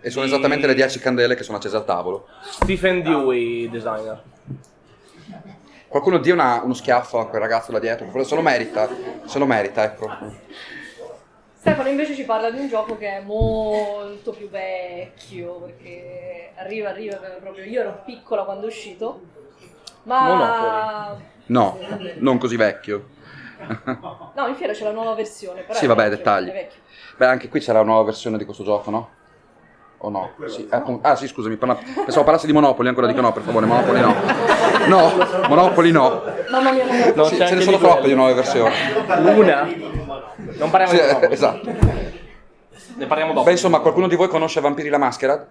E sono esattamente le 10 candele che sono accese al tavolo. Stephen Dewey, designer. Qualcuno dia una- uno schiaffo a quel ragazzo là dietro, che se lo merita, se lo merita, ecco. Stefano invece ci parla di un gioco che è molto più vecchio, perché arriva, arriva proprio... Io ero piccola quando è uscito, ma... No, non così vecchio. No, in fiera c'è la nuova versione, però Sì, vabbè, vecchio, dettagli. Beh, anche qui c'era una nuova versione di questo gioco, no? O no? Sì, eh, appunto- ah sì, scusami, parla- pensavo parlassi di Monopoli, ancora dico no, per favore, Monopoli no. No, Monopoli no. Mamma mia. No, Sì, c'è ce ne sono troppe di nuove versioni. Una? Non parliamo Sì, di Monopoli. esatto. Ne parliamo dopo. Beh, insomma, qualcuno di voi conosce Vampiri la Mascherad?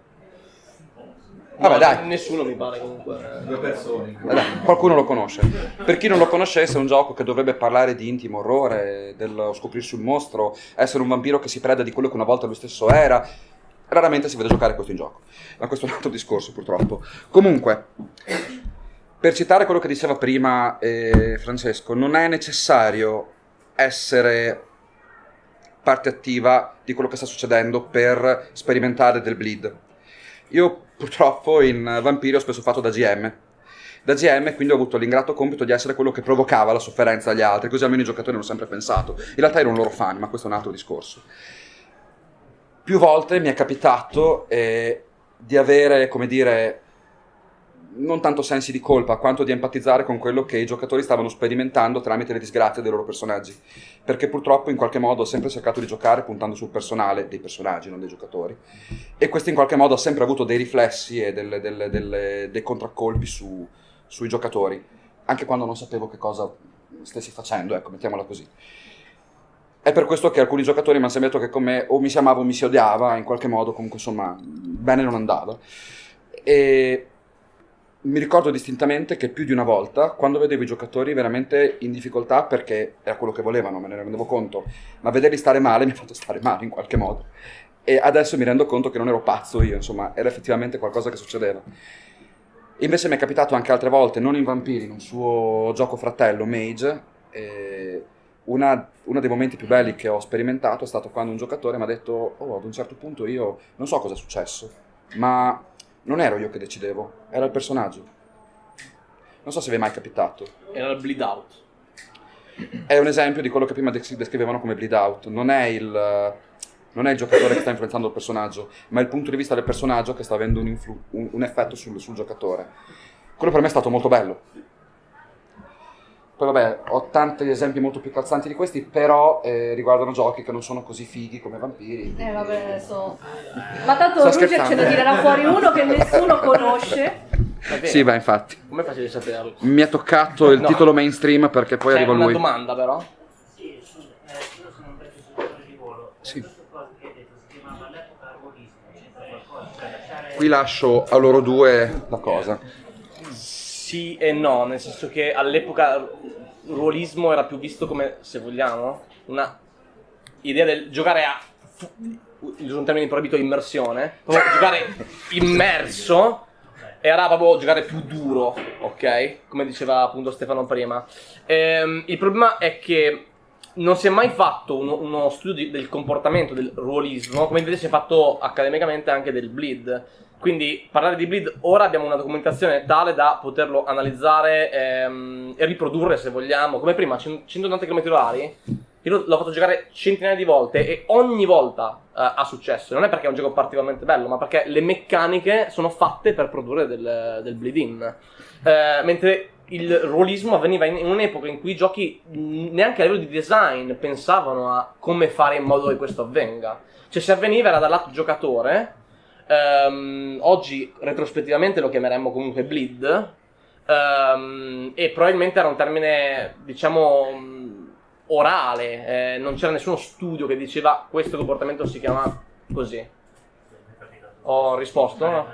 No, Vabbè, dai. Nessuno mi pare comunque. Due persone. Dai, qualcuno lo conosce. Per chi non lo conoscesse, è un gioco che dovrebbe parlare di intimo orrore, dello scoprirsi un mostro, essere un vampiro che si preda di quello che una volta lui stesso era. Raramente si vede giocare questo in gioco, ma questo è un altro discorso purtroppo. Comunque, per citare quello che diceva prima eh, Francesco, non è necessario essere parte attiva di quello che sta succedendo per sperimentare del bleed. Io purtroppo in Vampiri ho spesso fatto da GM. Da GM quindi ho avuto l'ingrato compito di essere quello che provocava la sofferenza agli altri, così almeno i giocatori hanno sempre pensato. In realtà ero un loro fan, ma questo è un altro discorso. Più volte mi è capitato eh, di avere, come dire, non tanto sensi di colpa quanto di empatizzare con quello che i giocatori stavano sperimentando tramite le disgrazie dei loro personaggi. Perché purtroppo in qualche modo ho sempre cercato di giocare puntando sul personale dei personaggi, non dei giocatori. E questo in qualche modo ha sempre avuto dei riflessi e delle- delle- delle- dei contraccolpi su- sui giocatori, anche quando non sapevo che cosa stessi facendo, ecco, mettiamola così. È per questo che alcuni giocatori mi hanno sembrato che con me o mi si amava o mi si odiava, in qualche modo comunque insomma bene non andava. E mi ricordo distintamente che più di una volta, quando vedevo i giocatori veramente in difficoltà, perché era quello che volevano, me ne rendevo conto, ma vederli stare male mi ha fatto stare male in qualche modo. E adesso mi rendo conto che non ero pazzo io, insomma, era effettivamente qualcosa che succedeva. Invece mi è capitato anche altre volte, non in Vampiri, in un suo gioco fratello, Mage, e una- uno dei momenti più belli che ho sperimentato è stato quando un giocatore mi ha detto, oh, ad un certo punto io non so cosa è successo, ma non ero io che decidevo, era il personaggio. Non so se vi è mai capitato. Era il bleed out. È un esempio di quello che prima des- descrivevano come bleed out. Non è, il, non è il giocatore che sta influenzando il personaggio, ma è il punto di vista del personaggio che sta avendo un, un- un effetto sul, sul giocatore. Quello per me è stato molto bello. Poi vabbè, ho tanti esempi molto più calzanti di questi, però eh, riguardano giochi che non sono così fighi come vampiri. Eh vabbè, adesso... Ma tanto Ruger ce ne tirerà fuori uno che nessuno conosce. Sì, beh, infatti. Come facevi a saperlo? Mi è toccato il No. titolo mainstream perché poi C'è arriva una lui. domanda però. Sì, sono, eh, io sono un pezzo giocatore di volo. Sì. Questa cosa che hai detto si chiamava all'epoca qui lascio a loro due la cosa. Sì e no, nel senso che all'epoca ruolismo era più visto come, se vogliamo, una idea del giocare a uso un termine proibito immersione, proprio giocare immerso era proprio giocare più duro, ok? Come diceva appunto Stefano prima. Ehm, il problema è che non si è mai fatto uno, uno studio di- del comportamento del ruolismo, come invece si è fatto accademicamente anche del bleed. Quindi parlare di bleed ora abbiamo una documentazione tale da poterlo analizzare ehm, e riprodurre se vogliamo. Come prima, 180 km orari, io l'ho- fatto giocare centinaia di volte e ogni volta eh, ha successo. Non è perché è un gioco particolarmente bello, ma perché le meccaniche sono fatte per produrre del, del bleed in. Eh, mentre il ruolismo avveniva in, un'epoca in cui i giochi neanche a livello di design pensavano a come fare in modo che questo avvenga. Cioè se avveniva era dal lato giocatore, ehm, oggi retrospettivamente lo chiameremmo comunque bleed, ehm, e probabilmente era un termine diciamo mh, orale, eh, non c'era nessuno studio che diceva questo comportamento si chiama così. Ho risposto? no?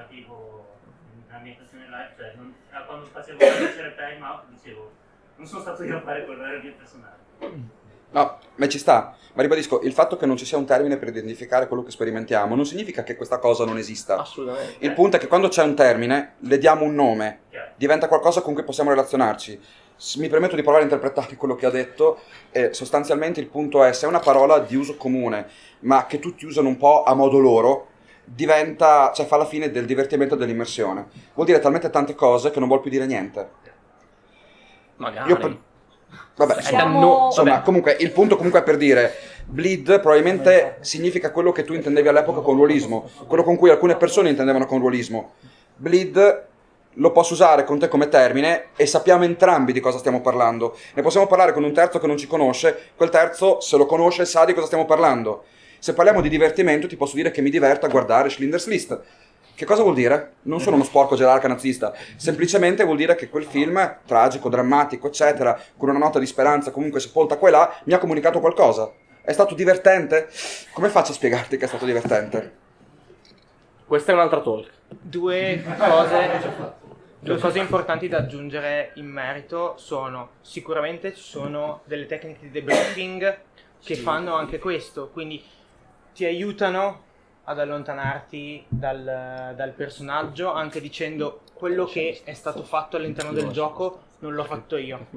Cioè, ah, quando facevo leggere time out dicevo, non sono stato io a fare quello, era il mio personaggio. No, ma ci sta. Ma ribadisco, il fatto che non ci sia un termine per identificare quello che sperimentiamo non significa che questa cosa non esista. Assolutamente. Il punto è che quando c'è un termine, le diamo un nome, diventa qualcosa con cui possiamo relazionarci. Mi permetto di provare a interpretare quello che ha detto e sostanzialmente il punto è se è una parola di uso comune, ma che tutti usano un po' a modo loro, diventa, cioè fa la fine del divertimento e dell'immersione. Vuol dire talmente tante cose che non vuol più dire niente. Magari. Io Vabbè, insomma, danno- insomma, vabbè. comunque il punto comunque è per dire bleed probabilmente significa quello che tu intendevi all'epoca con ruolismo, quello con cui alcune persone intendevano con ruolismo. Bleed lo posso usare con te come termine e sappiamo entrambi di cosa stiamo parlando. Ne possiamo parlare con un terzo che non ci conosce, quel terzo se lo conosce sa di cosa stiamo parlando. Se parliamo di divertimento ti posso dire che mi diverta guardare Schindler's List. Che cosa vuol dire? Non sono uno sporco gerarca nazista, semplicemente vuol dire che quel film, tragico, drammatico, eccetera, con una nota di speranza comunque sepolta qua e là, mi ha comunicato qualcosa. È stato divertente? Come faccio a spiegarti che è stato divertente? Questa è un'altra talk. Due cose, due cose importanti da aggiungere in merito sono sicuramente ci sono delle tecniche di debriefing che fanno anche questo, quindi ti aiutano ad allontanarti dal, dal personaggio anche dicendo quello che è stato fatto all'interno del gioco non l'ho fatto io,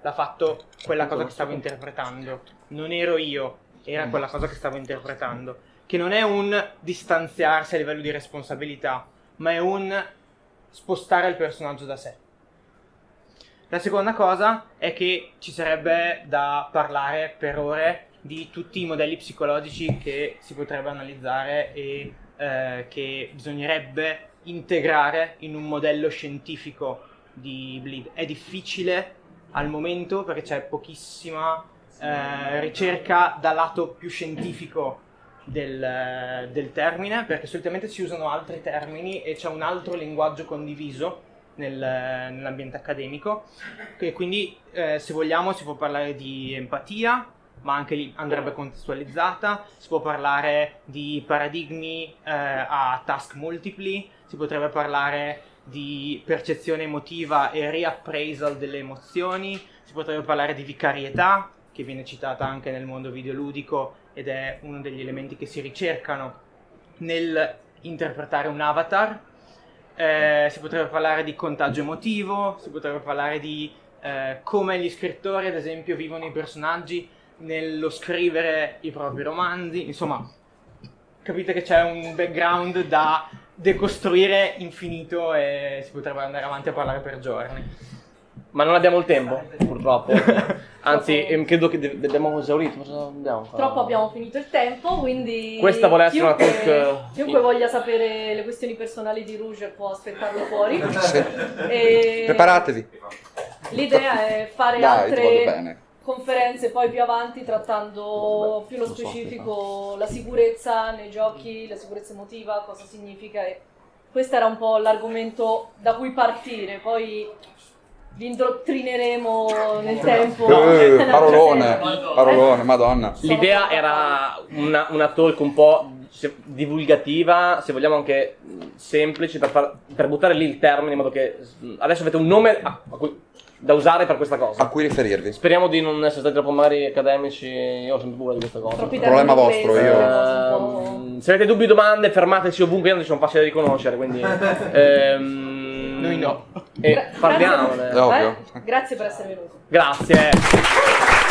l'ha fatto quella cosa che stavo interpretando, non ero io, era quella cosa che stavo interpretando, che non è un distanziarsi a livello di responsabilità, ma è un spostare il personaggio da sé. La seconda cosa è che ci sarebbe da parlare per ore di tutti i modelli psicologici che si potrebbe analizzare e eh, che bisognerebbe integrare in un modello scientifico di bleed. È difficile al momento perché c'è pochissima eh, ricerca dal lato più scientifico del, del termine, perché solitamente si usano altri termini e c'è un altro linguaggio condiviso nel- nell'ambiente accademico, che quindi eh, se vogliamo si può parlare di empatia, ma anche lì andrebbe contestualizzata, si può parlare di paradigmi eh, a task multipli, si potrebbe parlare di percezione emotiva e reappraisal delle emozioni, si potrebbe parlare di vicarietà, che viene citata anche nel mondo videoludico ed è uno degli elementi che si ricercano nel interpretare un avatar. Eh, si potrebbe parlare di contagio emotivo, si potrebbe parlare di eh, come gli scrittori, ad esempio, vivono i personaggi nello scrivere i propri romanzi. Insomma, capite che c'è un background da decostruire infinito e si potrebbe andare avanti a parlare per giorni. Ma non abbiamo il tempo, purtroppo. Anzi, ehm, credo che abbiamo esaurito. Purtroppo abbiamo finito il tempo, quindi Questa vuole essere una chiunque, talk, chiunque eh, voglia sapere le questioni personali di Rouge può aspettarlo fuori. Sì. E Preparatevi. L'idea è fare Dai, altre bene. Conferenze poi più avanti trattando più so, specifico la sicurezza nei giochi, la sicurezza emotiva, cosa significa e questo era un po' l'argomento da cui partire, poi vi indottrineremo nel tempo. Eh, parolone, Eh, parolone, madonna. L'idea era una, una talk un po' se- divulgativa, se vogliamo anche semplice, per, far- per buttare lì il termine in modo che adesso avete un nome a- a cui- da usare per questa cosa. A cui riferirvi? Speriamo di non essere stati troppo magari accademici, io ho sempre paura di questa cosa. Troppi Problema vostro, io- po'- Ehm, se avete dubbi o domande, fermateci ovunque, io non sono facile da riconoscere, quindi... ehm, Noi no. E Gra- parliamone. È ovvio. Eh? Grazie per essere venuto. Grazie.